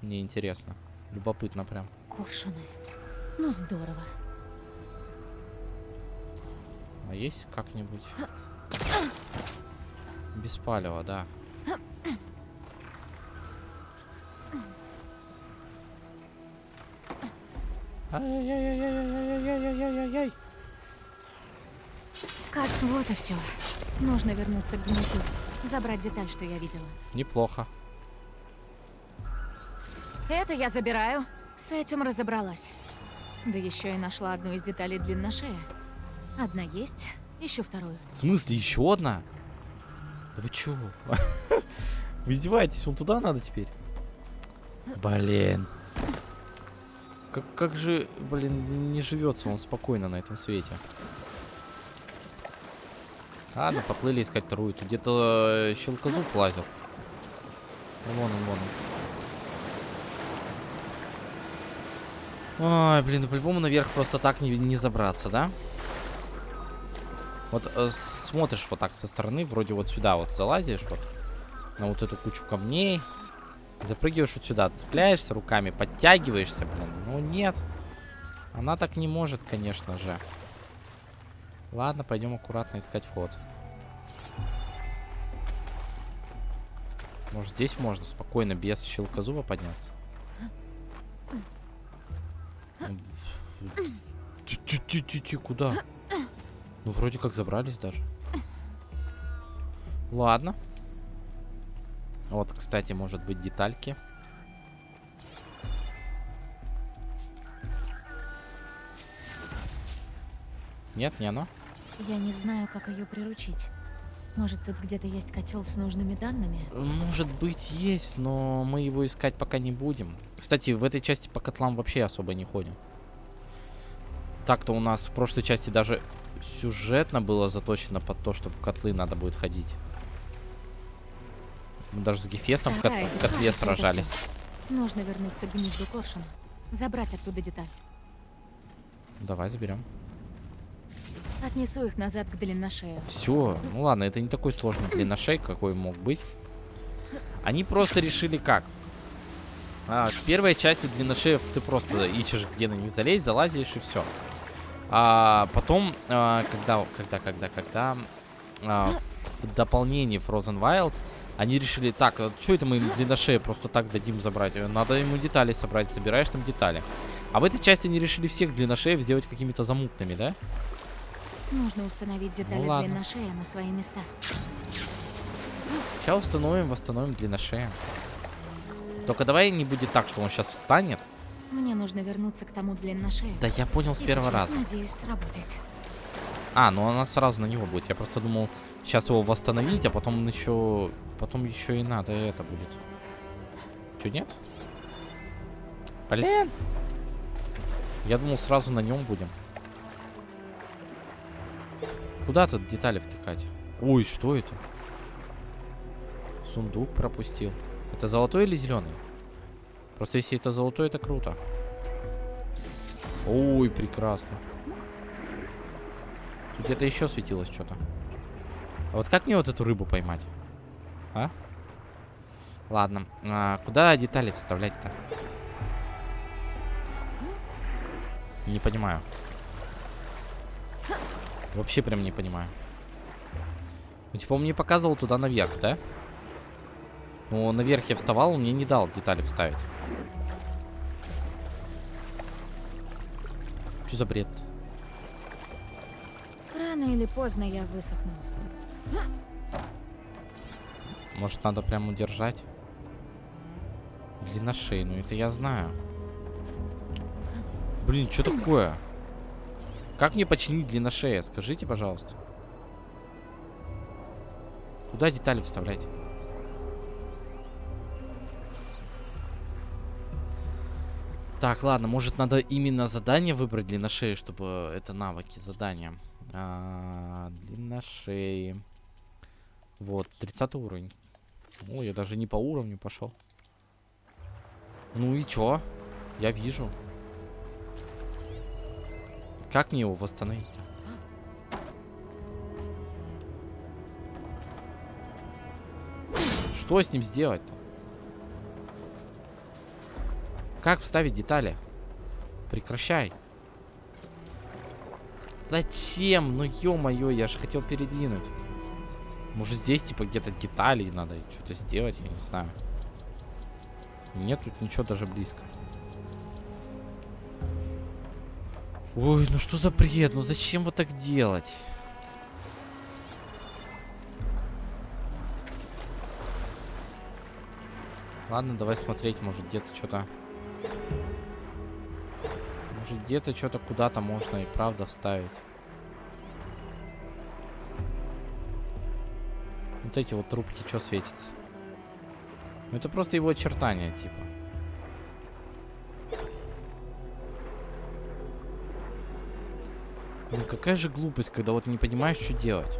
A: Мне интересно. Любопытно прям.
C: Коршуны. Ну здорово.
A: А есть как-нибудь? Без палева, да. Ай-яй-яй-яй-яй-яй-яй-яй-яй-яй.
C: Кажется, вот и все. Нужно вернуться к гнезду. Забрать деталь, что я видела.
A: Неплохо.
C: Это я забираю. С этим разобралась. Да еще и нашла одну из деталей длинношея. Одна есть, еще вторую.
A: В смысле, еще одна? Да вы чё? Вы издеваетесь, вон туда надо теперь? Блин. Как, как же, блин, не живется вам спокойно на этом свете. Ладно, поплыли искать вторую. Тут где-то э, щелкозуб лазил. Вон он, вон он. Ой, блин, по-любому наверх просто так не, не забраться, да? Вот э, смотришь вот так со стороны, вроде вот сюда вот залазишь вот на вот эту кучу камней, запрыгиваешь вот сюда, цепляешься руками, подтягиваешься, блин. Ну нет, она так не может, конечно же. Ладно, пойдем аккуратно искать вход. Может здесь можно спокойно без щелкозуба подняться? Ти-ти-ти-ти, куда? Ну, вроде как забрались даже. Ладно. Вот, кстати, может быть детальки. Нет, не оно?
C: Я не знаю, как ее приручить. Может, тут где-то есть котел с нужными данными?
A: Может быть, есть, но мы его искать пока не будем. Кстати, в этой части по котлам вообще особо не ходим. Так-то у нас в прошлой части даже сюжетно было заточено под то, чтобы в котлы надо будет ходить. Мы даже с Гефестом в кот-
C: Вторая
A: в котле сражались.
C: Нужно вернуться к гнезду Коршуна. Забрать оттуда деталь.
A: Давай заберем.
C: Отнесу их назад к длинношею.
A: Все, ну ладно, это не такой сложный длинношей, какой мог быть. Они просто решили как. А, в первой части длинношеев ты просто ищешь, где на них залезть, залазишь и все. А потом, а, когда, когда, когда, когда а, в дополнении Frozen Wilds они решили, так, что это мы им длинношея просто так дадим забрать? Надо ему детали собрать, собираешь там детали. А в этой части они решили всех длинношеев сделать какими-то замутными, да?
C: Нужно установить детали
A: Ну ладно.
C: длинношея на свои места.
A: Сейчас установим, восстановим длинношея. Только давай не будет так, что он сейчас встанет.
C: Мне нужно вернуться к тому длинношею.
A: Да я понял с
C: И
A: первого раза.
C: Надеюсь, сработает.
A: А, ну она сразу на него будет. Я просто думал, сейчас его восстановить, а потом еще... Потом еще и надо это будет. Че, нет? Блин! Я думал, сразу на нем будем. Куда тут детали втыкать? Ой, что это? Сундук пропустил. Это золотой или зеленый? Просто если это золотой, это круто. Ой, прекрасно. Тут где-то еще светилось что-то. А вот как мне вот эту рыбу поймать? А? Ладно. А, куда детали вставлять-то? Не понимаю. Вообще прям не понимаю. Ну, типа, он мне показывал туда наверх, да? Ну, наверх я вставал, он мне не дал детали вставить. Что за бред?
C: Рано или поздно я высохну.
A: Может, надо прям удержать? Длинношей, ну это я знаю. Блин, что такое? Как мне починить длинношея? Скажите, пожалуйста. Куда детали вставлять? Так, ладно, может надо именно задание выбрать длинношеи, чтобы это навыки, задания. А, длинношеи. Вот, 30 уровень. О, я даже не по уровню пошел. Ну и чё? Я вижу. Как мне его восстановить? Что с ним сделать-то? Как вставить детали? Прекращай. Зачем? Ну ё-моё, я же хотел передвинуть. Может здесь типа где-то детали надо что-то сделать, я не знаю. Нет тут ничего даже близко. Ой, ну что за бред? Ну зачем вот так делать? Ладно, давай смотреть, может где-то что-то... Может где-то что-то куда-то можно и правда вставить. Вот эти вот трубки что светятся? Ну, это просто его очертания, типа. Ну, какая же глупость, когда вот не понимаешь, что делать.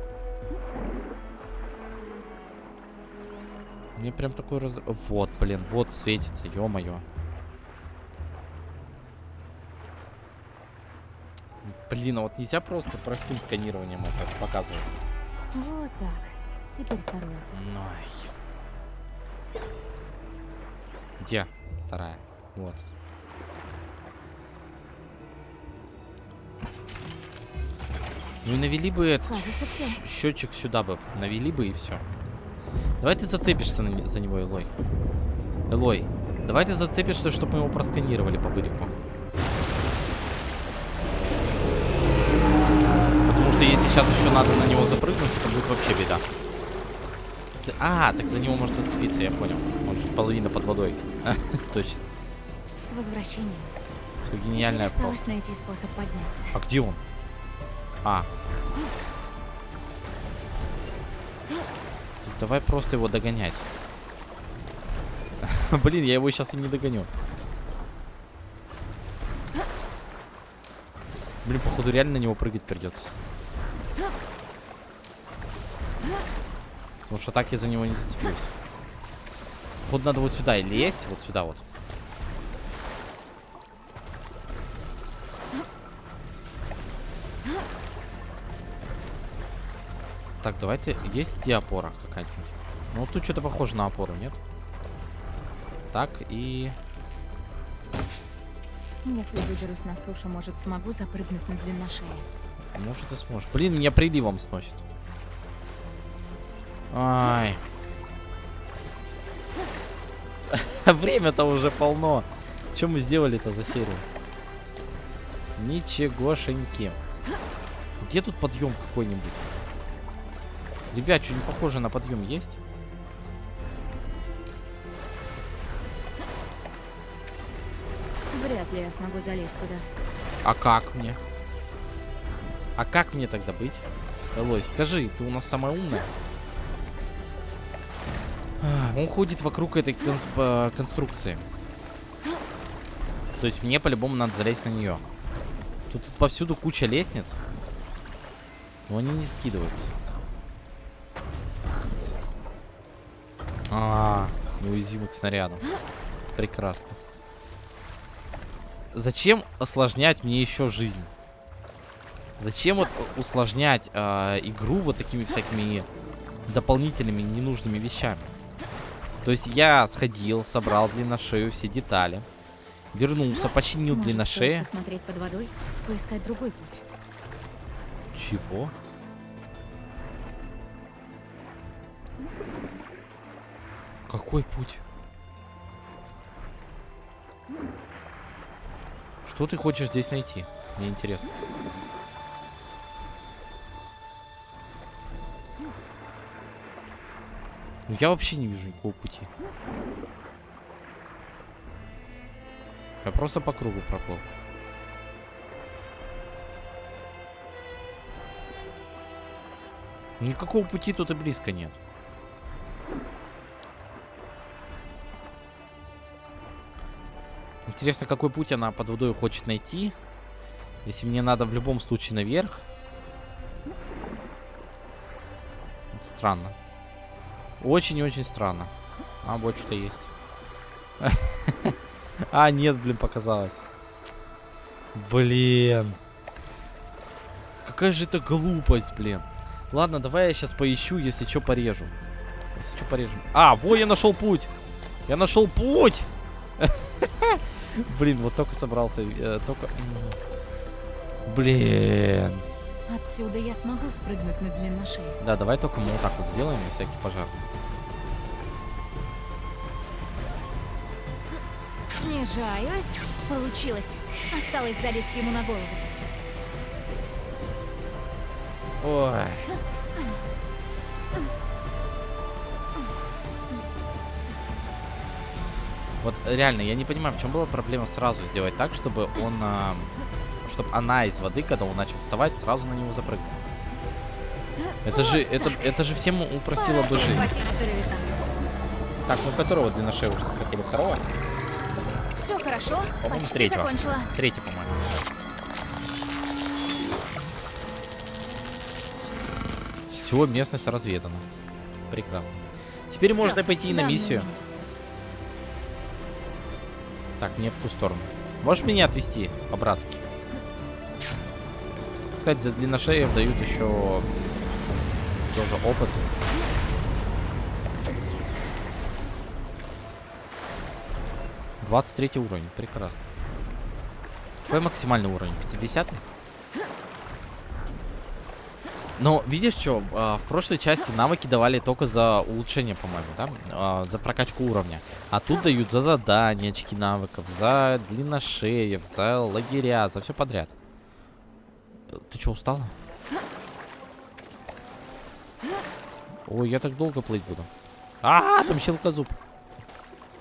A: Мне прям такой раз... Вот, блин, вот светится, ё-моё. Блин, а вот нельзя просто простым сканированием это показывать.
C: Вот так. Теперь второй.
A: Най. Где? Вторая. Вот. Ну и навели бы этот
C: Кажется, всё.
A: счетчик сюда бы. Навели бы и все. Давай ты зацепишься на за него, Элой. Элой, давай ты зацепишься, чтобы мы его просканировали по бырику. Потому что если сейчас еще надо на него запрыгнуть, это будет вообще беда. А, так за него может зацепиться, я понял. Он же половина под водой. Точно.
C: С возвращением.
A: Всё
C: Теперь
A: Гениальная
C: осталось найти способ подняться.
A: А где он? А. Давай просто его догонять. Блин, я его сейчас и не догоню. Блин, походу реально на него прыгать придется. Потому что так я за него не зацеплюсь. Походу надо вот сюда лезть, вот сюда вот. Так, давайте. Есть где опора какая-нибудь? Ну, тут что-то похоже на опору, нет? Так, и...
C: Если выберусь на сушу, может, смогу запрыгнуть на длинношее.
A: Может, ты сможешь. Блин, меня приливом сносит. Ай. Время-то уже полно. Что мы сделали-то за серию? Ничегошеньки. Где тут подъем какой-нибудь? Ребят, что не похоже на подъем есть?
C: Вряд ли я смогу залезть туда.
A: А как мне? А как мне тогда быть? Элой, скажи, ты у нас самая умная? А, Он ходит вокруг этой кон- конструкции. То есть мне по-любому надо залезть на нее. Тут повсюду куча лестниц. Но они не скидываются. А, неуязвимый к снарядам. Прекрасно. Зачем осложнять мне еще жизнь? Зачем вот усложнять э, игру вот такими всякими дополнительными ненужными вещами? То есть я сходил, собрал длинношею все детали, вернулся, починил
C: Может,
A: длинношея.
C: посмотреть под водой, поискать другой путь.
A: Чего? Какой путь? Что ты хочешь здесь найти? Мне интересно. Ну, я вообще не вижу никакого пути. Я просто по кругу проплыл. Никакого пути тут и близко нет. Интересно, какой путь она под водой хочет найти. Если мне надо в любом случае наверх. Это странно. Очень и очень странно. А, вот что-то есть. А, нет, блин, показалось. Блин. Какая же это глупость, блин. Ладно, давай я сейчас поищу, если что, порежу. Если что, порежем. А, во, я нашел путь. Я нашел путь. Блин, вот только собрался. э, только... Блин.
C: Отсюда я смогу спрыгнуть на длинношее.
A: Да, давай только мы вот так вот сделаем на всякий пожар.
C: Снижаюсь. Получилось. Осталось залезть ему на голову.
A: Ой. Вот реально, я не понимаю, в чем была проблема сразу сделать так, чтобы он, чтобы она из воды, когда он начал вставать, сразу на него запрыгнул. Это же, это, это же всем упростило бы жизнь. Так, ну которого длинношея уже хотели? Второго?
C: Все хорошо,
A: По-моему, третьего.
C: закончила.
A: Третий, по-моему. Все, местность разведана. Прекрасно. Теперь
C: Всё,
A: можно пойти и на
C: да,
A: миссию.
C: ну,
A: Так, мне в ту сторону. Можешь меня отвезти по-братски? Кстати, за длинношеев дают еще тоже опыт. Двадцать третий уровень, прекрасно. Какой максимальный уровень? 50 Но видишь что, в прошлой части навыки давали только за улучшение, по-моему, да? А, за прокачку уровня. А тут дают за задания очки навыков, за длинношеев, за лагеря, за все подряд. Ты что, устала? Ой, я так долго плыть буду. А, там щелкозуб.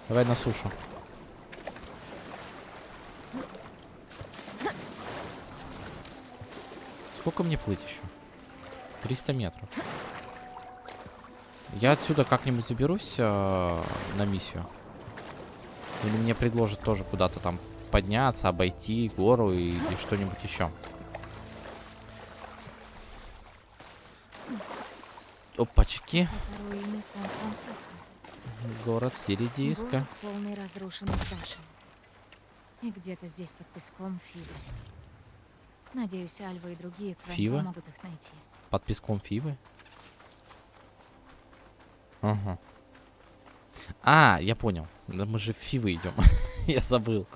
A: Давай на сушу. Сколько мне плыть еще? 300 метров. Я отсюда как-нибудь заберусь э, на миссию. Или мне предложат тоже куда-то там подняться, обойти гору и, и что-нибудь еще. Опачки. Город в стиле диска.
C: Полный разрушенных башен. И где-то здесь под песком Фивы. Надеюсь, Альва и другие
A: Фива?
C: помогут их найти.
A: Под песком Фивы? Ага. А, я понял. Да мы же в Фивы идем. я забыл.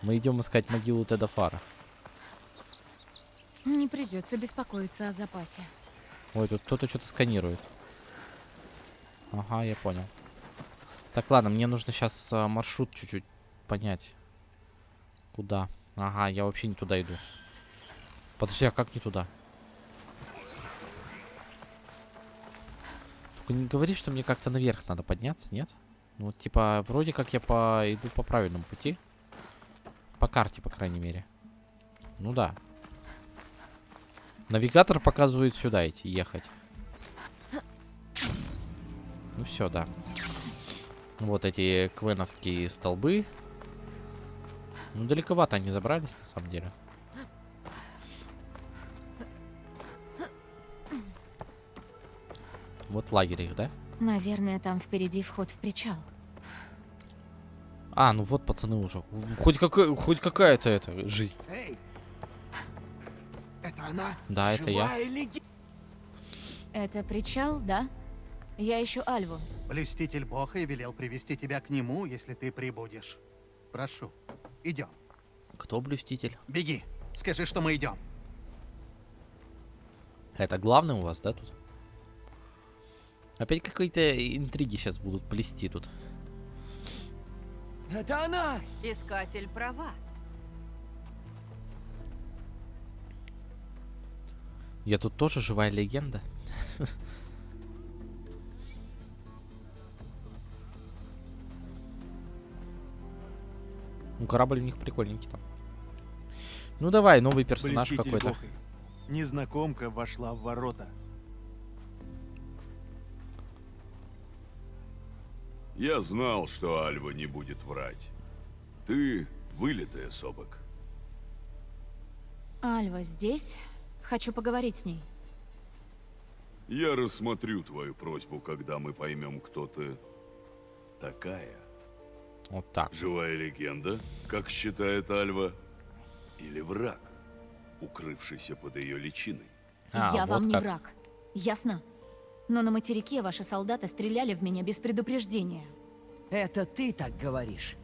A: Мы идем искать могилу Теда Фара.
C: Не придется беспокоиться о запасе.
A: Ой, тут кто-то что-то сканирует. Ага, я понял. Так, ладно, мне нужно сейчас маршрут чуть-чуть понять. Куда? Ага, я вообще не туда иду. Подожди, а как не туда? Только не говори, что мне как-то наверх надо подняться, нет? Ну, вот, типа, вроде как я по... иду по правильному пути. По карте, по крайней мере. Ну да. Навигатор показывает сюда идти, ехать. Ну все, да. Вот эти квеновские столбы. Ну, далековато они забрались, на самом деле. Вот лагерь их, да?
C: Наверное, там впереди вход в причал.
A: А, ну вот пацаны уже. Хоть, какой, хоть какая-то это жизнь.
H: Эй! Это она?
A: Да, это я.
H: Леги-
C: Это причал, да? Я ищу Альву.
H: Блюститель Бога и велел привести тебя к нему, если ты прибудешь. Прошу, идем.
A: Кто блюститель?
H: Беги. Скажи, что мы идем.
A: Это главный у вас, да, тут? Опять какие-то интриги сейчас будут плести тут.
F: Это она!
D: Искатель права.
A: Я тут тоже живая легенда. Ну, корабль у них прикольненький там. Ну давай, новый персонаж какой-то.
I: Незнакомка вошла в ворота.
J: Я знал, что Альва не будет врать. Ты вылитая, Собок.
C: Альва здесь? Хочу поговорить с ней.
J: Я рассмотрю твою просьбу, когда мы поймем, кто ты такая.
A: Вот так.
J: Живая легенда, как считает Альва, или враг, укрывшийся под ее личиной.
A: А,
C: Я
A: вот
C: вам не
A: как.
C: враг. Ясно? Но на материке ваши солдаты стреляли в меня без предупреждения.
K: Это ты так говоришь.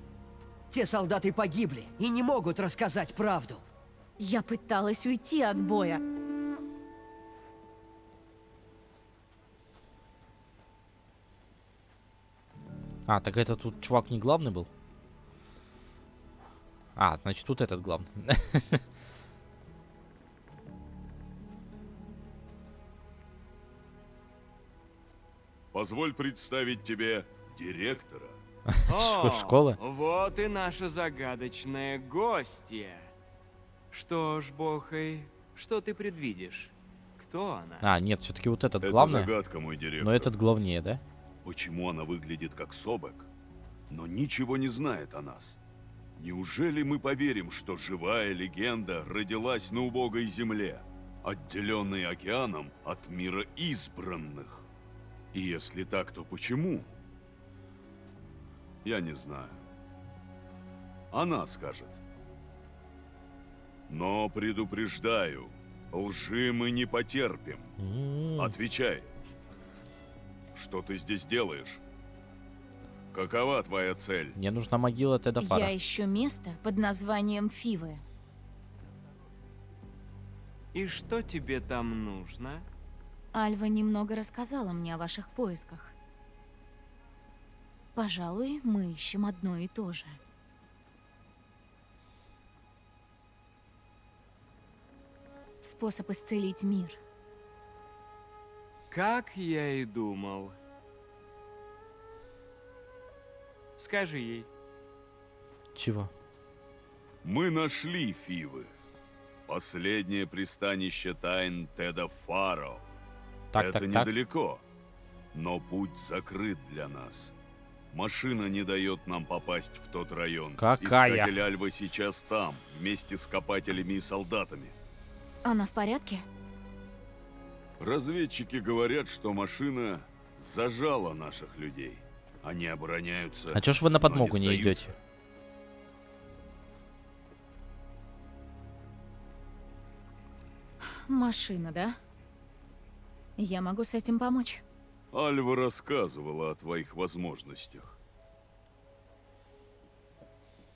K: Те солдаты погибли и не могут рассказать правду.
C: Я пыталась уйти от боя.
A: А, так это тут чувак не главный был? А, значит тут этот главный.
J: Позволь представить тебе директора.
A: Ш- Школа?
F: Вот и наша загадочная гостья. Что ж, Бохай, что ты предвидишь? Кто она?
A: А, нет, все-таки вот этот
J: Это
A: главный.
J: загадка, мой директор.
A: Но этот главнее, да?
J: почему она выглядит как Собек, но ничего не знает о нас. Неужели мы поверим, что живая легенда родилась на убогой земле, отделенной океаном от мира избранных? И если так, то почему? Я не знаю. Она скажет. Но предупреждаю, лжи мы не потерпим.
A: М,
J: Отвечай. Что ты здесь делаешь? Какова твоя цель?
A: Мне нужна могила Теда Фара.
C: Я ищу место под названием Фивы.
L: И что тебе там нужно?
C: Альва немного рассказала мне о ваших поисках. Пожалуй, мы ищем одно и то же. Способ исцелить мир.
L: Как я и думал. Скажи ей.
A: Чего?
J: Мы нашли Фивы. Последнее пристанище тайн Теда Фаро.
A: Так,
J: Это
A: так, так.
J: недалеко, но путь закрыт для нас. Машина не дает нам попасть в тот район.
A: Какая?
J: Искатель Альва сейчас там, вместе с копателями и солдатами.
C: Она в порядке?
J: Разведчики говорят, что машина зажала наших людей. Они обороняются.
A: А чё ж вы на подмогу не
J: сдаются.
A: идете?
C: Машина, да? Я могу с этим помочь.
J: Альва рассказывала о твоих возможностях.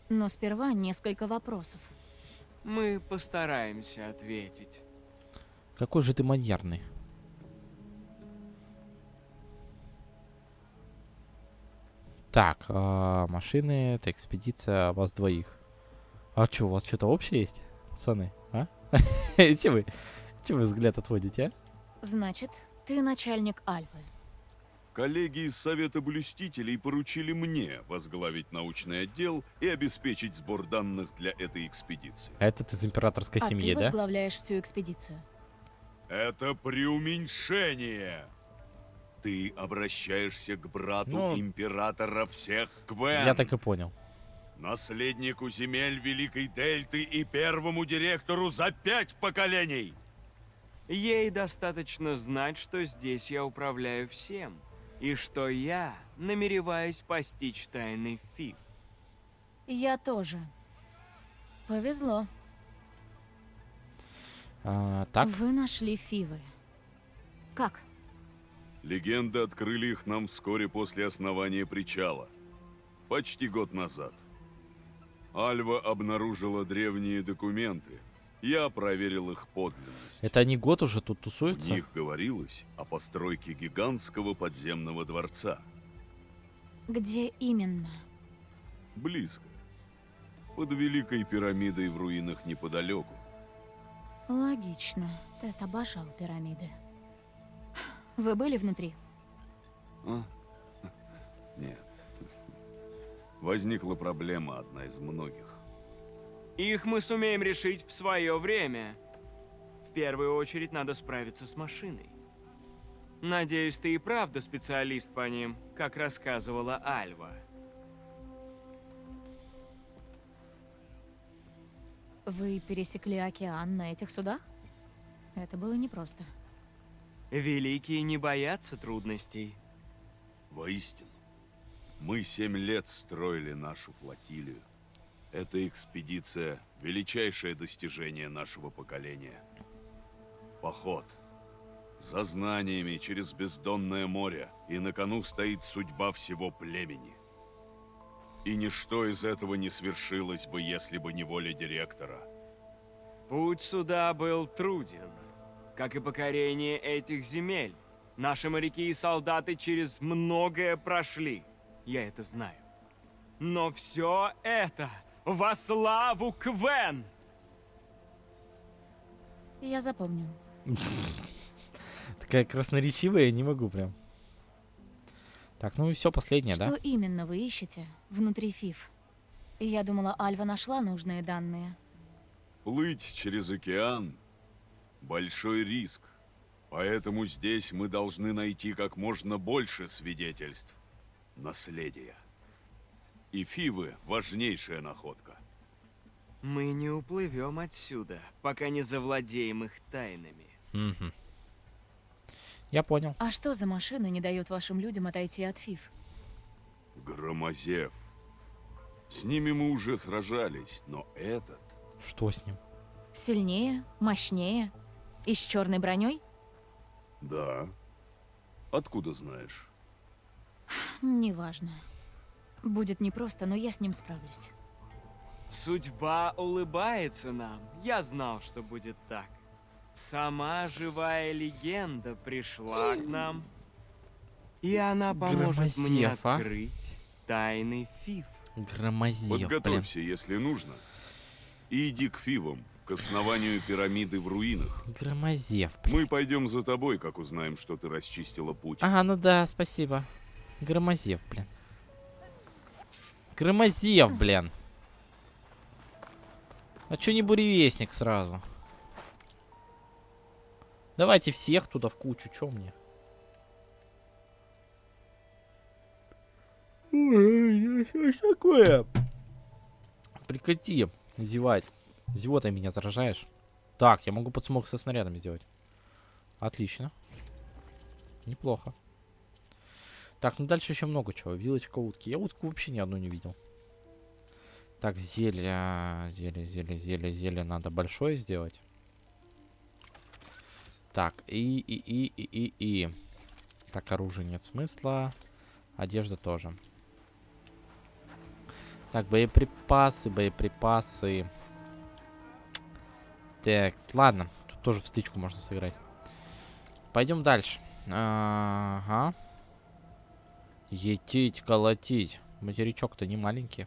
C: Но сперва несколько вопросов.
L: Мы постараемся ответить.
A: Какой же ты маньярный. Так, а, машины, это экспедиция вас двоих. А что, у вас что-то общее есть, пацаны? А? Че вы, че вы взгляд отводите, а?
C: Значит, ты начальник Альвы.
J: Коллеги из Совета Блюстителей поручили мне возглавить научный отдел и обеспечить сбор данных для этой экспедиции.
A: А этот из императорской
C: а
A: семьи,
C: ты
A: да?
C: возглавляешь всю экспедицию.
J: Это преуменьшение! Ты обращаешься к брату
A: Ну,
J: императора всех Квен.
A: Я так и понял.
J: Наследнику земель Великой Дельты и первому директору за пять поколений!
L: Ей достаточно знать, что здесь я управляю всем. И что я намереваюсь постичь тайны Фиф.
C: Я тоже. Повезло.
A: А, так,
C: Вы нашли Фивы. Как?
J: Легенды открыли их нам вскоре после основания причала. Почти год назад. Альва обнаружила древние документы. Я проверил их подлинность.
A: это они год уже тут
J: В
A: тусуются?
J: них говорилось о постройке гигантского подземного дворца.
C: Где именно?
J: Близко. Под Великой пирамидой в руинах неподалеку.
C: Логично. Тед обожал пирамиды. Вы были внутри?
J: А? Нет. Возникла проблема, одна из многих.
L: Их мы сумеем решить в свое время. В первую очередь надо справиться с машиной. Надеюсь, ты и правда специалист по ним, как рассказывала Альва.
C: Вы пересекли океан на этих судах? Это было непросто.
L: Великие не боятся трудностей.
J: Воистину. Мы семь лет строили нашу флотилию. Эта экспедиция – величайшее достижение нашего поколения. Поход. За знаниями через бездонное море, и на кону стоит судьба всего племени. И ничто из этого не свершилось бы, если бы не воля директора.
L: Путь сюда был труден, как и покорение этих земель. Наши моряки и солдаты через многое прошли. Я это знаю. Но все это во славу Квен!
C: Я запомню.
A: Такая красноречивая, я не могу прям. Так, ну и все, последнее,
C: Что
A: да?
C: именно вы ищете внутри Фив? Я думала, Альва нашла нужные данные.
J: Плыть через океан – большой риск. Поэтому здесь мы должны найти как можно больше свидетельств наследия. И Фивы – важнейшая находка.
L: Мы не уплывем отсюда, пока не завладеем их тайнами.
A: Мгм. Я понял.
C: А что за машина не дает вашим людям отойти от Фиф?
J: Громозев. С ними мы уже сражались, но этот...
A: Что с ним?
C: Сильнее? Мощнее? И с черной броней?
J: Да. Откуда знаешь?
C: Неважно. Будет непросто, но я с ним справлюсь.
L: Судьба улыбается нам. Я знал, что будет так. Сама живая легенда пришла к нам. И она поможет мне
A: Громозев, а?
L: открыть тайны Фиф.
A: Громозев, блин.
J: Подготовься, если нужно. И иди к Фивам, к основанию пирамиды в руинах.
A: Громозев,
J: Мы пойдем за тобой, как узнаем, что ты расчистила путь.
A: Ага, ну да, спасибо. Громозев, блин. Громозев, блин. А чё не буревестник сразу? Давайте всех туда в кучу, чё мне? Ой, что такое? Прекрати зевать. Зевотой меня заражаешь. Так, я могу подсумок со снарядами сделать. Отлично. Неплохо. Так, ну дальше еще много чего. Вилочка утки. Я утку вообще ни одну не видел. Так, зелье, зелье, зелье, зелье, зелье надо большое сделать. Так, и, и, и, и, и, и. Так, оружие нет смысла. Одежда тоже. Так, боеприпасы, боеприпасы. Так, ладно. Тут тоже в стычку можно сыграть. Пойдем дальше. Ага. Етить, колотить. Материчок-то не маленький.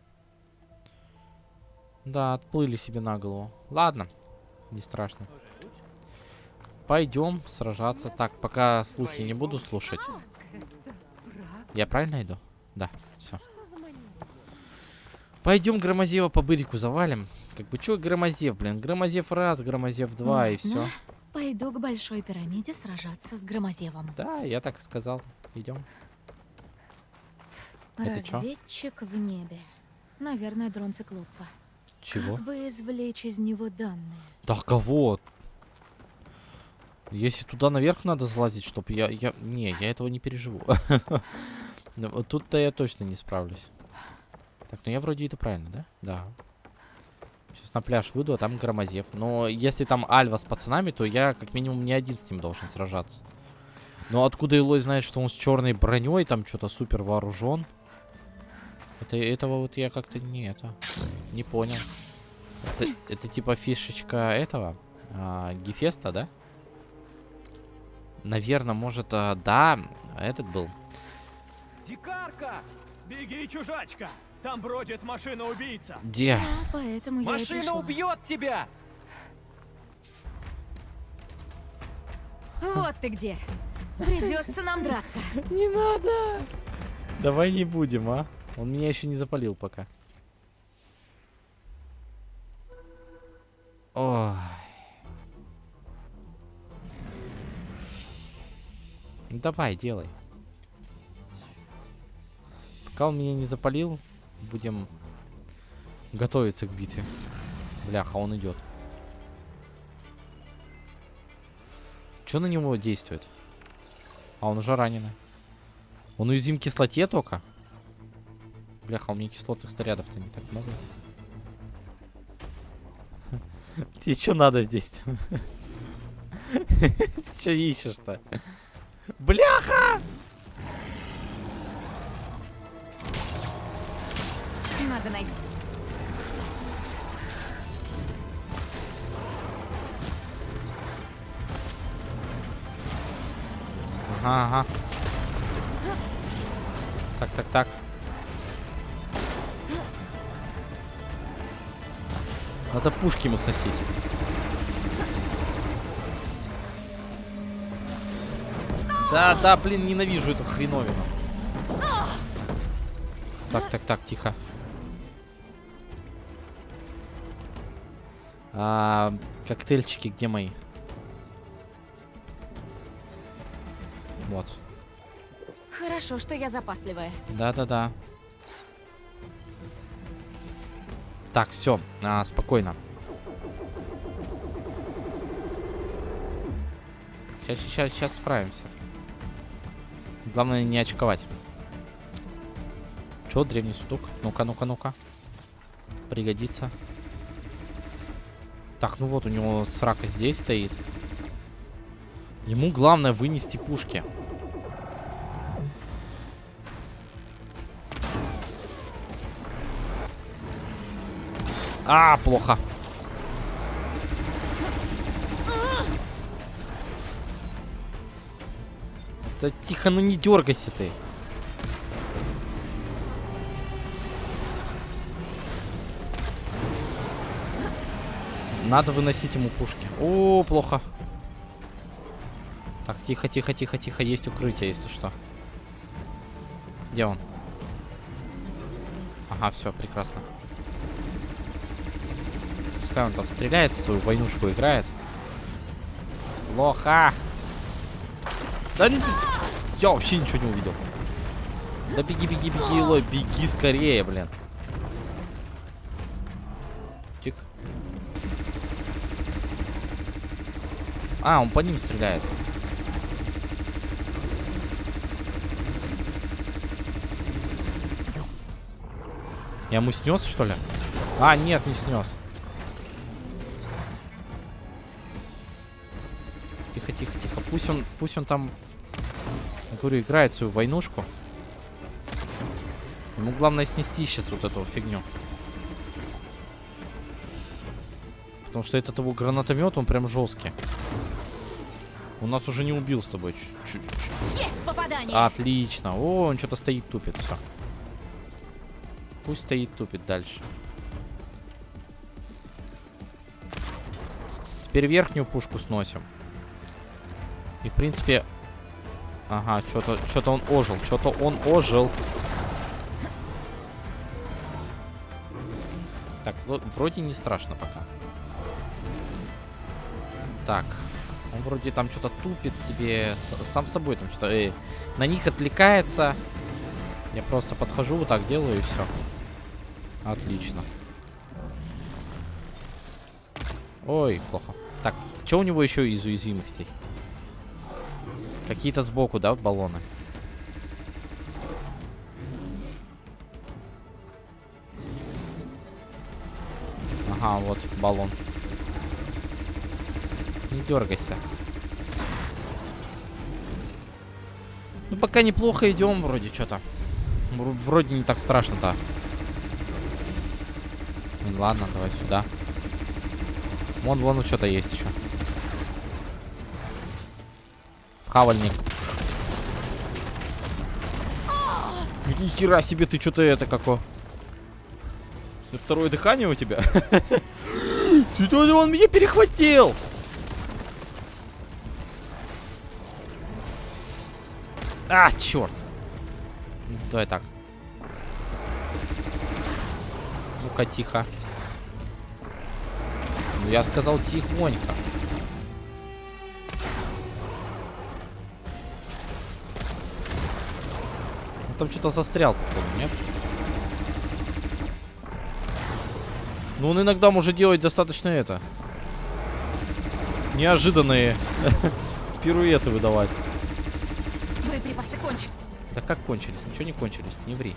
A: Да, отплыли себе на голову. Ладно, не страшно. Пойдем сражаться. Так, пока слухи не буду слушать. Я правильно иду? Да, все. Пойдем Громозева по бырику завалим. Как бы, что Громозев, блин? Громозев раз, Громозев два и все.
C: Пойду к большой пирамиде сражаться с Громозевом.
A: Да, я так и сказал. Идем. Это чё?
C: Разведчик в небе. Наверное, дрон циклопа.
A: Чего?
C: Как бы извлечь из него данные?
A: Да кого? Если туда наверх надо залазить, чтобы я... я... Не, я этого не переживу. Ну, Тут-то я точно не справлюсь. Так, ну я вроде это правильно, да? Да. Сейчас на пляж выйду, а там Громозев. Но если там Альва с пацанами, то я как минимум не один с ним должен сражаться. Но откуда Илой знает, что он с черной броней, там что-то супер вооружен? Это, этого вот я как-то не это не понял. Это, это типа фишечка этого а, Гефеста, да? Наверное, может, а, да, этот был.
M: Дикарка! Беги, чужачка! Там бродит машина-убийца!
A: Где?
C: Да, поэтому
M: Машина убьет тебя!
C: Вот ты где. Придется нам драться.
A: Не надо. Давай не будем, а? Он меня еще не запалил пока. Ой. Ну, Давай, делай. Пока он меня не запалил, будем готовиться к битве. Бляха, он идет. Что на него действует? А он уже раненый. Он уязвим к кислоте только? Бляха, у меня кислотных снарядов-то не так много. Тебе что надо здесь? Ты что ищешь-то? Бляха!
C: Надо найти.
A: Ага, ага. Так, так, так. Надо пушки ему сносить. Да, да, блин, ненавижу эту хреновину. Так, так, так, тихо. А, коктейльчики где мои? Вот.
C: Хорошо, что я запасливая.
A: Да-да-да. Так, все, а, спокойно. Сейчас, сейчас, сейчас справимся. Главное не очковать. Чё, древний судок? Ну-ка, ну-ка, ну-ка. Пригодится. Так, ну вот у него срака здесь стоит. Ему главное вынести пушки. А, плохо. Да тихо, ну не дергайся ты. Надо выносить ему пушки. О, плохо. Так, тихо, тихо, тихо, тихо. Есть укрытие, если что. Где он? Ага, все, прекрасно. Пускай он там стреляет, свою войнушку играет. Плохо. Да не... Я вообще ничего не увидел. Да беги, беги, беги, Лой, беги скорее, блин. Тик. А, он по ним стреляет. Я ему снес, что ли? А, нет, не снес. Пусть он, пусть он там, говорю, играет свою войнушку. Ему главное снести сейчас вот эту фигню. Потому что этот его гранатомет, он прям жесткий. Он нас уже не убил с тобой. Чуть-чуть.
C: Есть попадание!
A: Отлично. О, он что-то стоит, тупит. Все. Пусть стоит, тупит дальше. Теперь верхнюю пушку сносим. И, в принципе... Ага, что-то что он ожил. Что-то он ожил. Так, ну, вроде не страшно пока. Так. Он вроде там что-то тупит себе. Сам собой там что-то... э, на них отвлекается. Я просто подхожу, вот так делаю и все. Отлично. Ой, плохо. Так, что у него еще из уязвимостей? Какие-то сбоку, да, баллоны? Ага, вот баллон. Не дергайся. Ну, пока неплохо идем, вроде что-то. Вроде не так страшно-то. Ладно, давай сюда. Вон, вон, что-то есть еще. Хавальник. Ни хера себе, ты что-то это како. Второе дыхание у тебя? Он меня перехватил? А, черт. Давай так. Ну-ка, тихо. Ну, я сказал тихонько. Там что-то застрял, походу, нет? Ну, он иногда может делать достаточно это. Неожиданные пируэты выдавать.
C: Боеприпасы кончились.
A: Да как кончились? Ничего не кончились, не ври.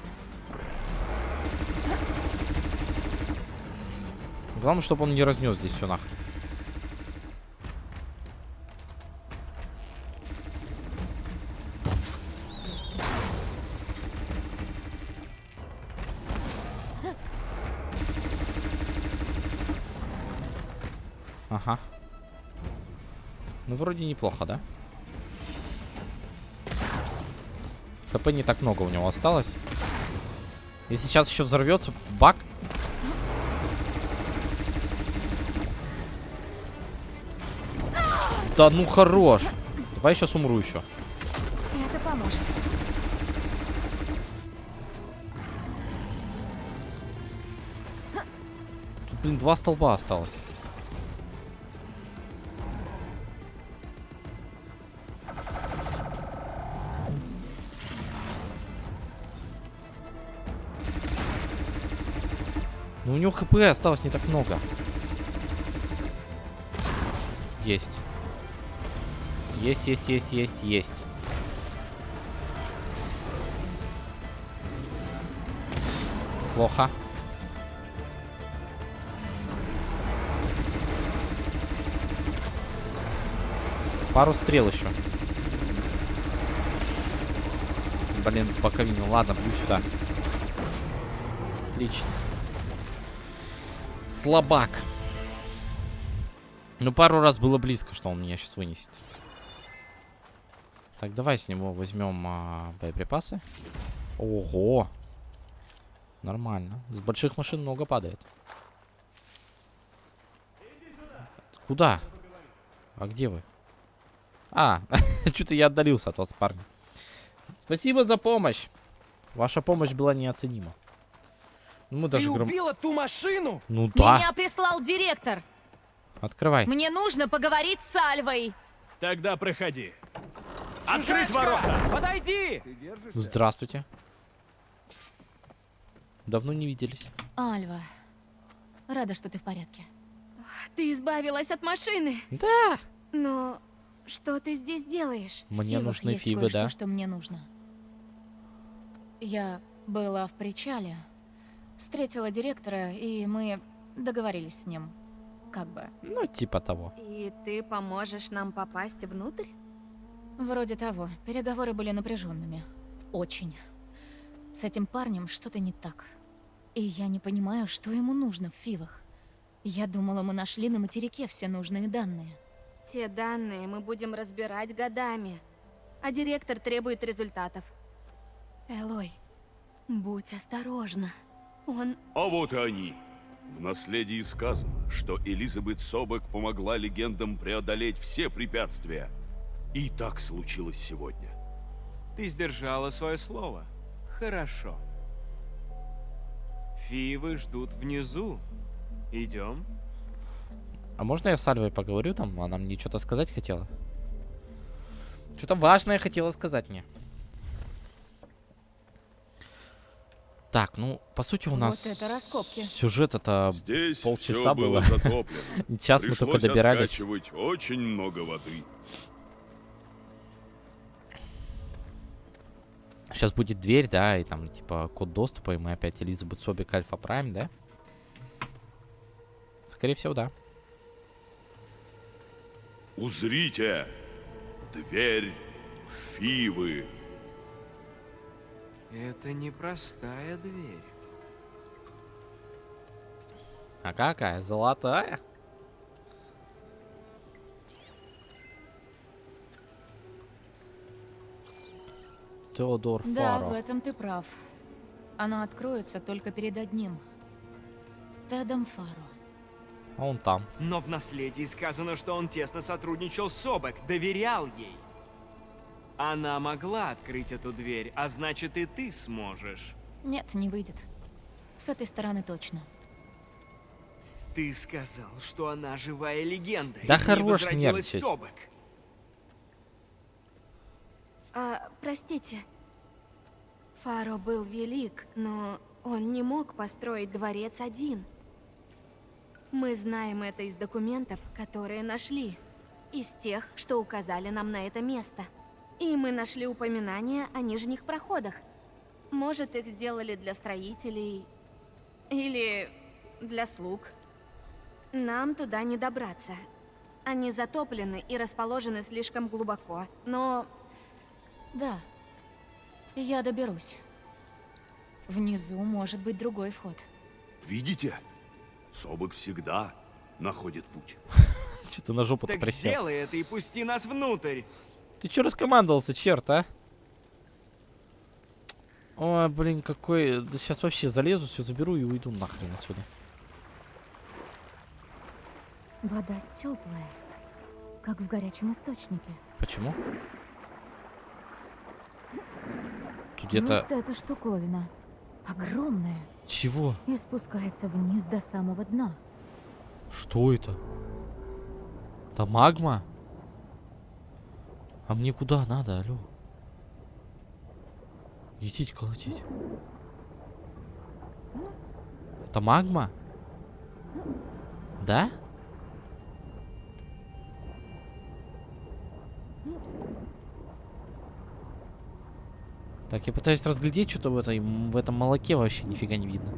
A: Главное, чтобы он не разнес здесь все нахрен. Неплохо, да? ХП не так много у него осталось. Если сейчас еще взорвется бак. Да ну хорош. Давай сейчас умру еще.
C: Это поможет.
A: Тут, блин, два столба осталось. Него хп осталось не так много. Есть. Есть, есть, есть, есть, есть. Плохо. Пару стрел еще. Блин, боковину. Ладно, бью сюда. Отлично. Слабак. Ну, пару раз было близко, что он меня сейчас вынесет. Так, давай с него возьмем а, боеприпасы. Ого! Нормально. С больших машин много падает. Куда? А где вы? А, что-то я отдалился от вас, парни. Спасибо за помощь. Ваша помощь была неоценима. Ну, мы даже
M: Ты
A: гром...
M: убила ту машину?
A: Ну да.
C: Меня прислал директор.
A: Открывай.
C: Мне нужно поговорить с Альвой.
M: Тогда проходи. Открыть ворота! Подойди!
A: Здравствуйте. Давно не виделись.
C: Альва, рада, что ты в порядке.
E: Ты избавилась от машины.
A: Да.
E: Но что ты здесь делаешь?
A: Мне
C: Фивах
A: нужны фивы, да.
C: что мне нужно. Я была в причале, встретила директора, и мы договорились с ним. Как бы.
A: Ну, типа того.
E: И ты поможешь нам попасть внутрь?
C: Вроде того. Переговоры были напряженными. Очень. С этим парнем что-то не так. И я не понимаю, что ему нужно в Фивах. Я думала, мы нашли на материке все нужные данные.
E: Те данные мы будем разбирать годами. А директор требует результатов. Элой, будь осторожна. Он...
J: А вот и они. В наследии сказано, что Элизабет Собек помогла легендам преодолеть все препятствия. И так случилось сегодня.
L: Ты сдержала свое слово. Хорошо. Фивы ждут внизу. Идем.
A: А можно я с Альвой поговорю там? Она мне что-то сказать хотела? Что-то важное хотела сказать мне. Так, ну, по сути, у
C: Вот
A: нас
C: это раскопки.
A: сюжет это
J: Здесь
A: полчаса
J: было
A: было.
J: затоплено.
A: Час мы только добирались.
J: очень много воды.
A: Сейчас будет дверь, да, и там, типа, код доступа, и мы опять Элизабет Собик Альфа Прайм, да? Скорее всего, да.
J: Узрите! Дверь Фивы.
L: Это непростая дверь.
A: А какая? Золотая? Теодор
C: Да,
A: Фаро.
C: в этом ты прав. Она откроется только перед одним. Тедом Фаро.
A: Он там.
L: Но в наследии сказано, что он тесно сотрудничал с Собек, доверял ей. Она могла открыть эту дверь, а значит и ты сможешь.
C: Нет, не выйдет. С этой стороны точно.
L: Ты сказал, что она живая легенда.
A: Да хорош нервничать.
L: Собек.
E: А, простите. Фаро был велик, но он не мог построить дворец один. Мы знаем это из документов, которые нашли. Из тех, что указали нам на это место. И мы нашли упоминания о нижних проходах. Может, их сделали для строителей... Или для слуг. Нам туда не добраться. Они затоплены и расположены слишком глубоко, но
C: Да. Я доберусь. Внизу может быть другой вход.
J: Видите? Собок всегда находит путь.
A: Что-то на жопу-то
L: Так сделай это и пусти нас внутрь.
A: Ты чё раскомандовался, черт, а? Ой, блин, какой... сейчас вообще залезу, все заберу и уйду нахрен отсюда.
C: Вода теплая, как в горячем источнике.
A: Почему? Тут где-то...
C: Вот эта штуковина. Огромная.
A: Чего?
C: И спускается вниз до самого дна.
A: Что это? Это магма? А мне куда надо, алло? Идите колотить. Это магма? Да? Так, я пытаюсь разглядеть что-то в, этой, в этом молоке вообще нифига не видно.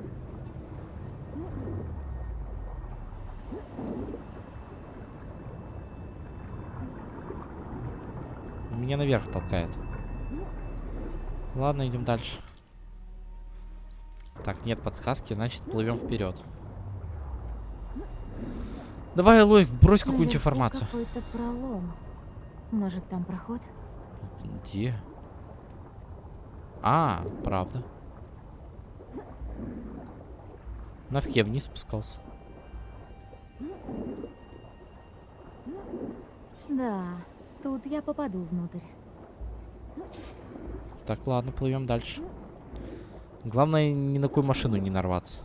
A: Меня наверх толкает. Ладно, идем дальше. Так, нет подсказки, значит плывем вперед. Давай, Лой, брось какую-нибудь информацию.
C: какой-то пролом. Может, там проход?
A: Где? А, правда. Навке вниз спускался.
C: Да, тут я попаду внутрь.
A: Так, ладно, плывем дальше. Главное, ни на какую машину не нарваться.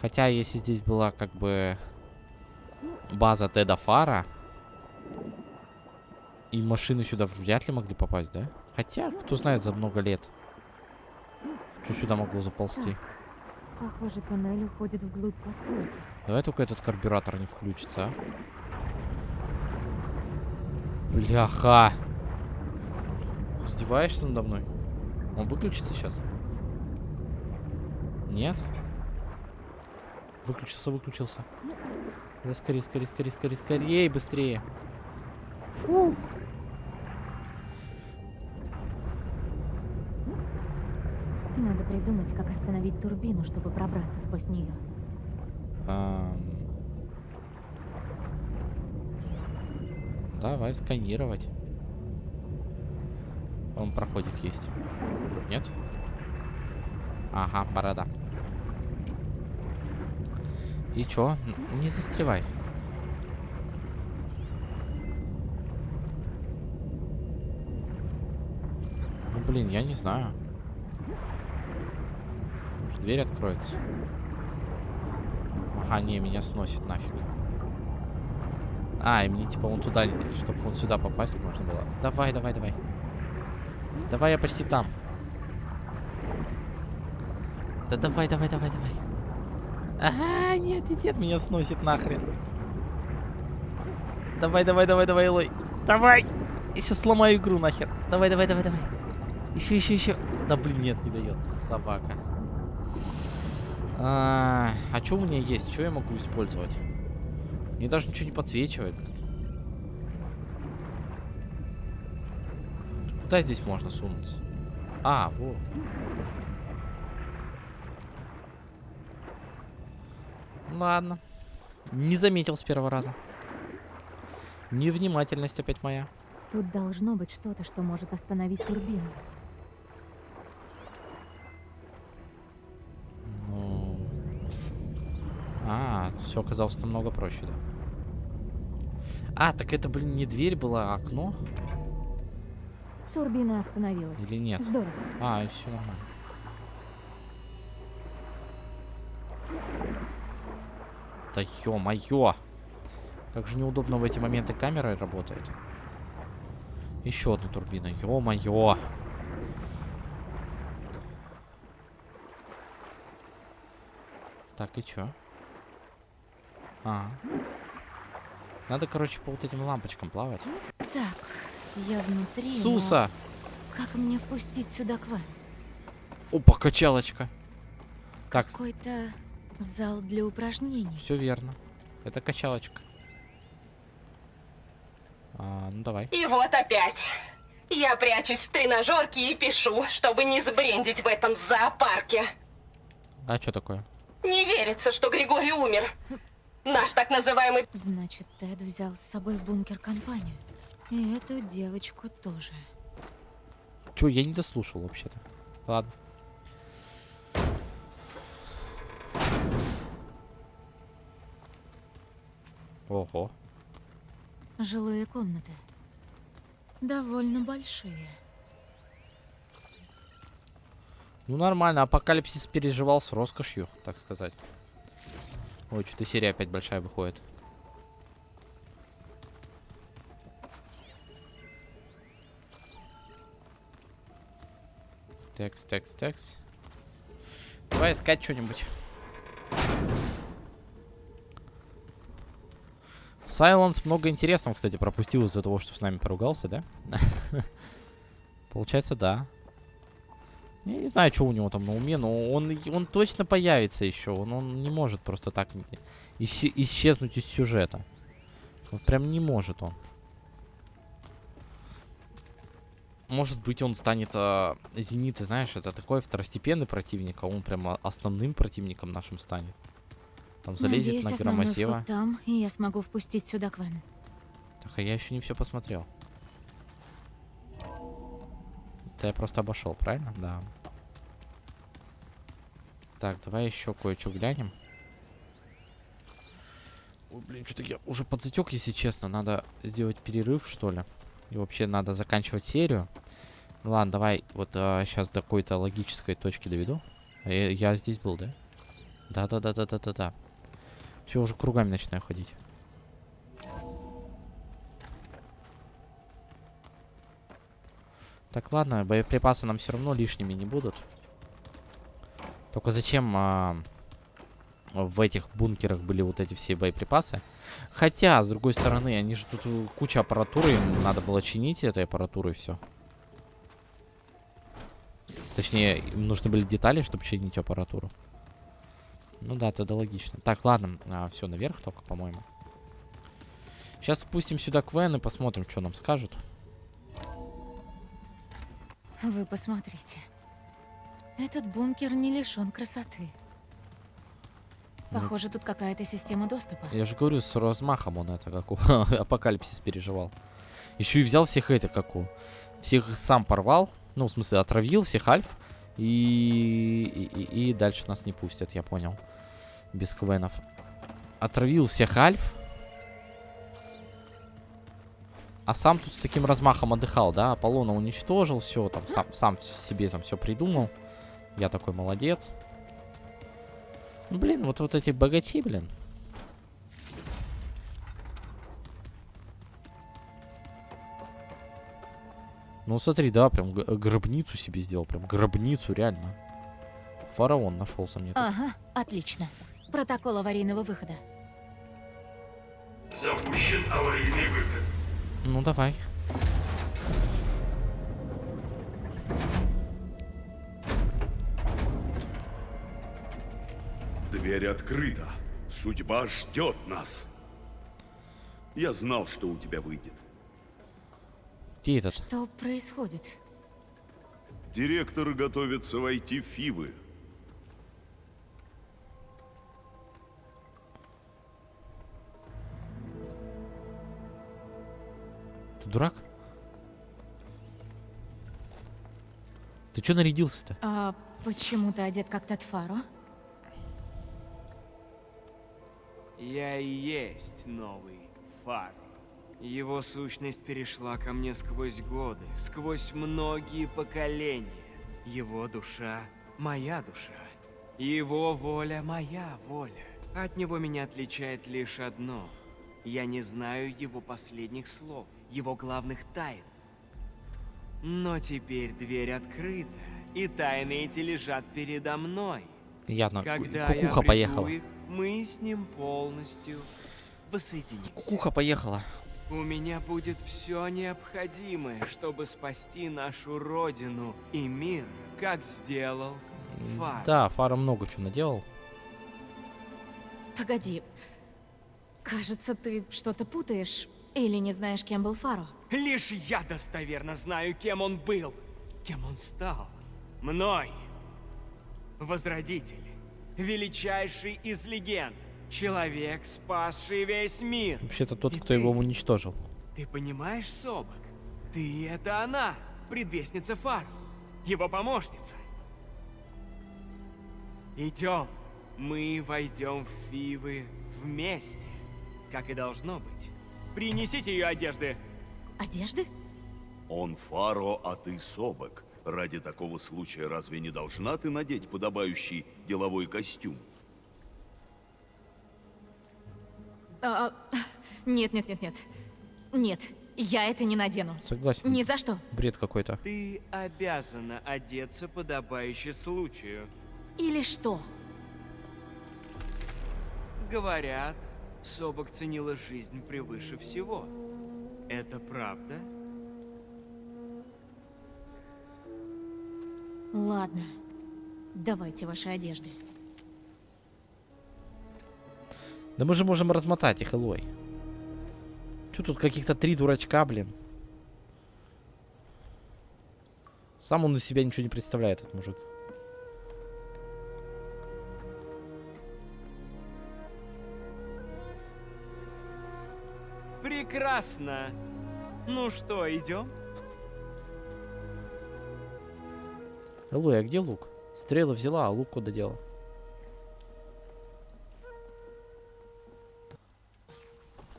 A: Хотя, если здесь была как бы база Теда Фара, и машины сюда вряд ли могли попасть, да? Хотя, кто знает, за много лет. Что сюда могло заползти?
C: Похоже, туннель уходит вглубь постройки.
A: Давай только этот карбюратор не включится, а. Бляха. Издеваешься надо мной? Он выключится сейчас? Нет? Выключился, выключился. Да скорее, скорее, скорее, скорее, скорее, быстрее. Фу.
C: Надо придумать, как остановить турбину, чтобы пробраться сквозь нее.
A: Ам. Давай сканировать. Он проходик есть. Нет? Ага, борода. И чё? Не застревай. Ну, блин, я не знаю. Может, дверь откроется? Ага, не, меня сносит нафиг. А, и мне типа вон туда, чтобы вот сюда попасть можно было. Давай, давай, давай. Давай, я почти там. Да давай, давай, давай, давай. А, нет, нет, нет, меня сносит нахрен. Давай, давай, давай, давай, Лой. Давай! Я сейчас сломаю игру нахер. Давай, давай, давай, давай. Еще, еще, еще. Да блин, нет, не дает. Собака. А, а что у меня есть? Что я могу использовать? Мне даже ничего не подсвечивает. Куда здесь можно сунуться? А, вот. Ладно. Не заметил с первого раза. Невнимательность опять моя.
C: Тут должно быть что-то, что может остановить турбину.
A: Все оказалось намного проще, да. А, так это, блин, не дверь была, а окно?
C: Турбина остановилась.
A: Или нет?
C: Здорово.
A: А, все нормально. Да ё-моё! Как же неудобно в эти моменты камера работает. Еще одна турбина. Ё-моё! Так, и чё? А. Надо, короче, по вот этим лампочкам плавать.
C: Так, я внутри. но
A: Суса!
C: Как мне впустить сюда к вам?
A: Опа, качалочка. Так,
C: Какой-то зал для упражнений.
A: все верно. Это качалочка. А, ну давай.
N: И вот опять. Я прячусь в тренажерке и пишу, чтобы не сбрендить в этом зоопарке.
A: А что такое?
N: Не верится, что Григорий умер. Наш так называемый...
C: Значит, Тед взял с собой в бункер компанию. И эту девочку тоже.
A: Че, я не дослушал вообще-то. Ладно. Ого.
C: Жилые комнаты. Довольно большие.
A: Ну нормально, апокалипсис переживал с роскошью, так сказать. Ой, что-то серия опять большая выходит. Текст, текст, текст. Давай искать что-нибудь. Сайленс много интересного, кстати, пропустил из-за того, что с нами поругался, да? Получается, да. Я не знаю, что у него там на уме, но он, он точно появится еще. Он, он не может просто так исче исчезнуть из сюжета. Вот прям не может он. Может быть, он станет... Э, Зенит, ты знаешь, это такой второстепенный противник, а он прям основным противником нашим станет. Там залезет
C: Надеюсь,
A: на громосева.
C: там, и я смогу впустить сюда Квен.
A: Так, а я еще не все посмотрел. Это я просто обошел, правильно? Да. Так, давай еще кое-что глянем. Ой, блин, что-то я уже подзатек, если честно. Надо сделать перерыв, что ли. И вообще надо заканчивать серию. Ну ладно, давай вот а, сейчас до какой-то логической точки доведу. А Я, я здесь был, да? Да-да-да-да-да-да-да. Все, уже кругами начинаю ходить. Так, ладно, боеприпасы нам все равно лишними не будут. Только зачем а, в этих бункерах были вот эти все боеприпасы? Хотя, с другой стороны, они же тут э, куча аппаратуры, им надо было чинить этой аппаратурой все. Точнее, им нужны были детали, чтобы чинить аппаратуру. Ну да, тогда логично. Так, ладно, а, все наверх только, по-моему. Сейчас спустим сюда Квен и посмотрим, что нам скажут.
C: Вы посмотрите. Этот бункер не лишен красоты.
A: Ну.
C: Похоже, тут какая-то система доступа.
A: Я же говорю, с размахом он это, как у Апокалипсис переживал. Еще и взял всех этих, как у... Всех сам порвал. Ну, в смысле, отравил всех альф. И, и, и, и дальше нас не пустят, я понял. Без квенов. Отравил всех альф. А сам тут с таким размахом отдыхал, да? Аполлона уничтожил, все, там, сам, сам себе там все придумал. Я такой молодец. Ну, Блин, вот, вот эти богачи, блин. Ну смотри, да, прям гробницу себе сделал. Прям гробницу, реально. Фараон нашелся мне. тут.
C: Ага, отлично. Протокол аварийного выхода.
O: Запущен аварийный выход.
A: Ну давай.
J: Дверь открыта. Судьба ждет нас. Я знал, что у тебя выйдет.
A: Где этот?
C: Что происходит?
J: Директор готовится войти в Фивы.
A: Ты дурак? Ты что нарядился-то?
C: А почему ты одет как Татфаро?
L: Я и есть новый Фар. Его сущность перешла ко мне сквозь годы, сквозь многие поколения. Его душа — моя душа. Его воля — моя воля. От него меня отличает лишь одно. Я не знаю его последних слов, его главных тайн. Но теперь дверь открыта, и тайны эти лежат передо мной.
A: Явно,
L: Когда
A: кукуха
L: я обрету
A: поехала.
L: их, мы с ним полностью воссоединимся.
A: Кукуха поехала.
L: У меня будет все необходимое, чтобы спасти нашу родину и мир, как сделал Фар.
A: Да, Фара много чего наделал.
C: Погоди. Кажется, ты что-то путаешь. Или не знаешь, кем был Фаро.
L: Лишь я достоверно знаю, кем он был, кем он стал. Мной. Возродитель. Величайший из легенд. Человек, спасший весь мир.
A: Вообще-то тот,
L: И
A: кто
L: ты-
A: его уничтожил.
L: Ты понимаешь, Собак? Ты — это она, предвестница Фару, его помощница. Идем. Мы войдем в Фивы вместе, как и должно быть. Принесите ее одежды.
C: Одежды?
J: Он Фаро, а ты Собок. Ради такого случая разве не должна ты надеть подобающий деловой костюм?
C: А, нет, нет, нет, нет. Нет, я это не надену.
A: Согласен.
C: Ни за что.
A: Бред какой-то.
L: Ты обязана одеться подобающе случаю.
C: Или что?
L: Говорят, Собок ценила жизнь превыше всего. Это правда?
C: Ладно. Давайте ваши одежды.
A: Да мы же можем размотать их, Элой. Че тут каких-то три дурачка, блин? Сам он из себя ничего не представляет, этот мужик.
L: Прекрасно. Ну что, идем?
A: Элой, а где лук? Стрелы взяла, а лук куда дела?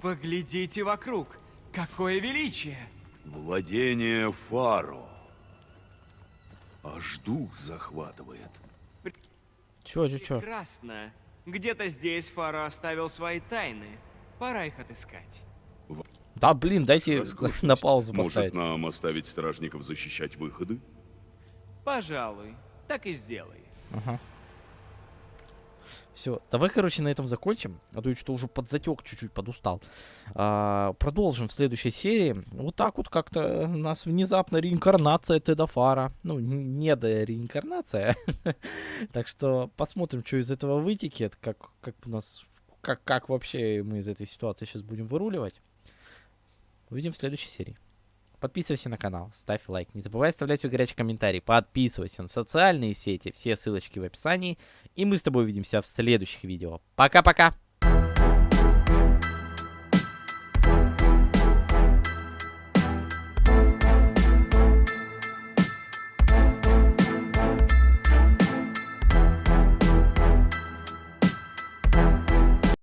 L: Поглядите вокруг. Какое величие!
J: Владение Фаро. Аж дух захватывает.
A: Чё, чё, чё?
L: Прекрасно. Где-то здесь Фаро оставил свои тайны. Пора их отыскать.
A: Да, блин, дайте на паузу
J: Может,
A: поставить.
J: нам оставить стражников защищать выходы?
L: Пожалуй, так и сделай.
A: Ага. Все, давай, короче, на этом закончим. А то я что-то уже подзатек чуть-чуть, подустал. А, продолжим в следующей серии. Вот так вот как-то у нас внезапно реинкарнация Тедафара. Ну, не до реинкарнация. так что посмотрим, что из этого вытекет. Как, как у нас... Как, как вообще мы из этой ситуации сейчас будем выруливать. Увидим в следующей серии. Подписывайся на канал, ставь лайк. Не забывай оставлять свой горячий комментарий. Подписывайся на социальные сети. Все ссылочки в описании. И мы с тобой увидимся в следующих видео. Пока-пока!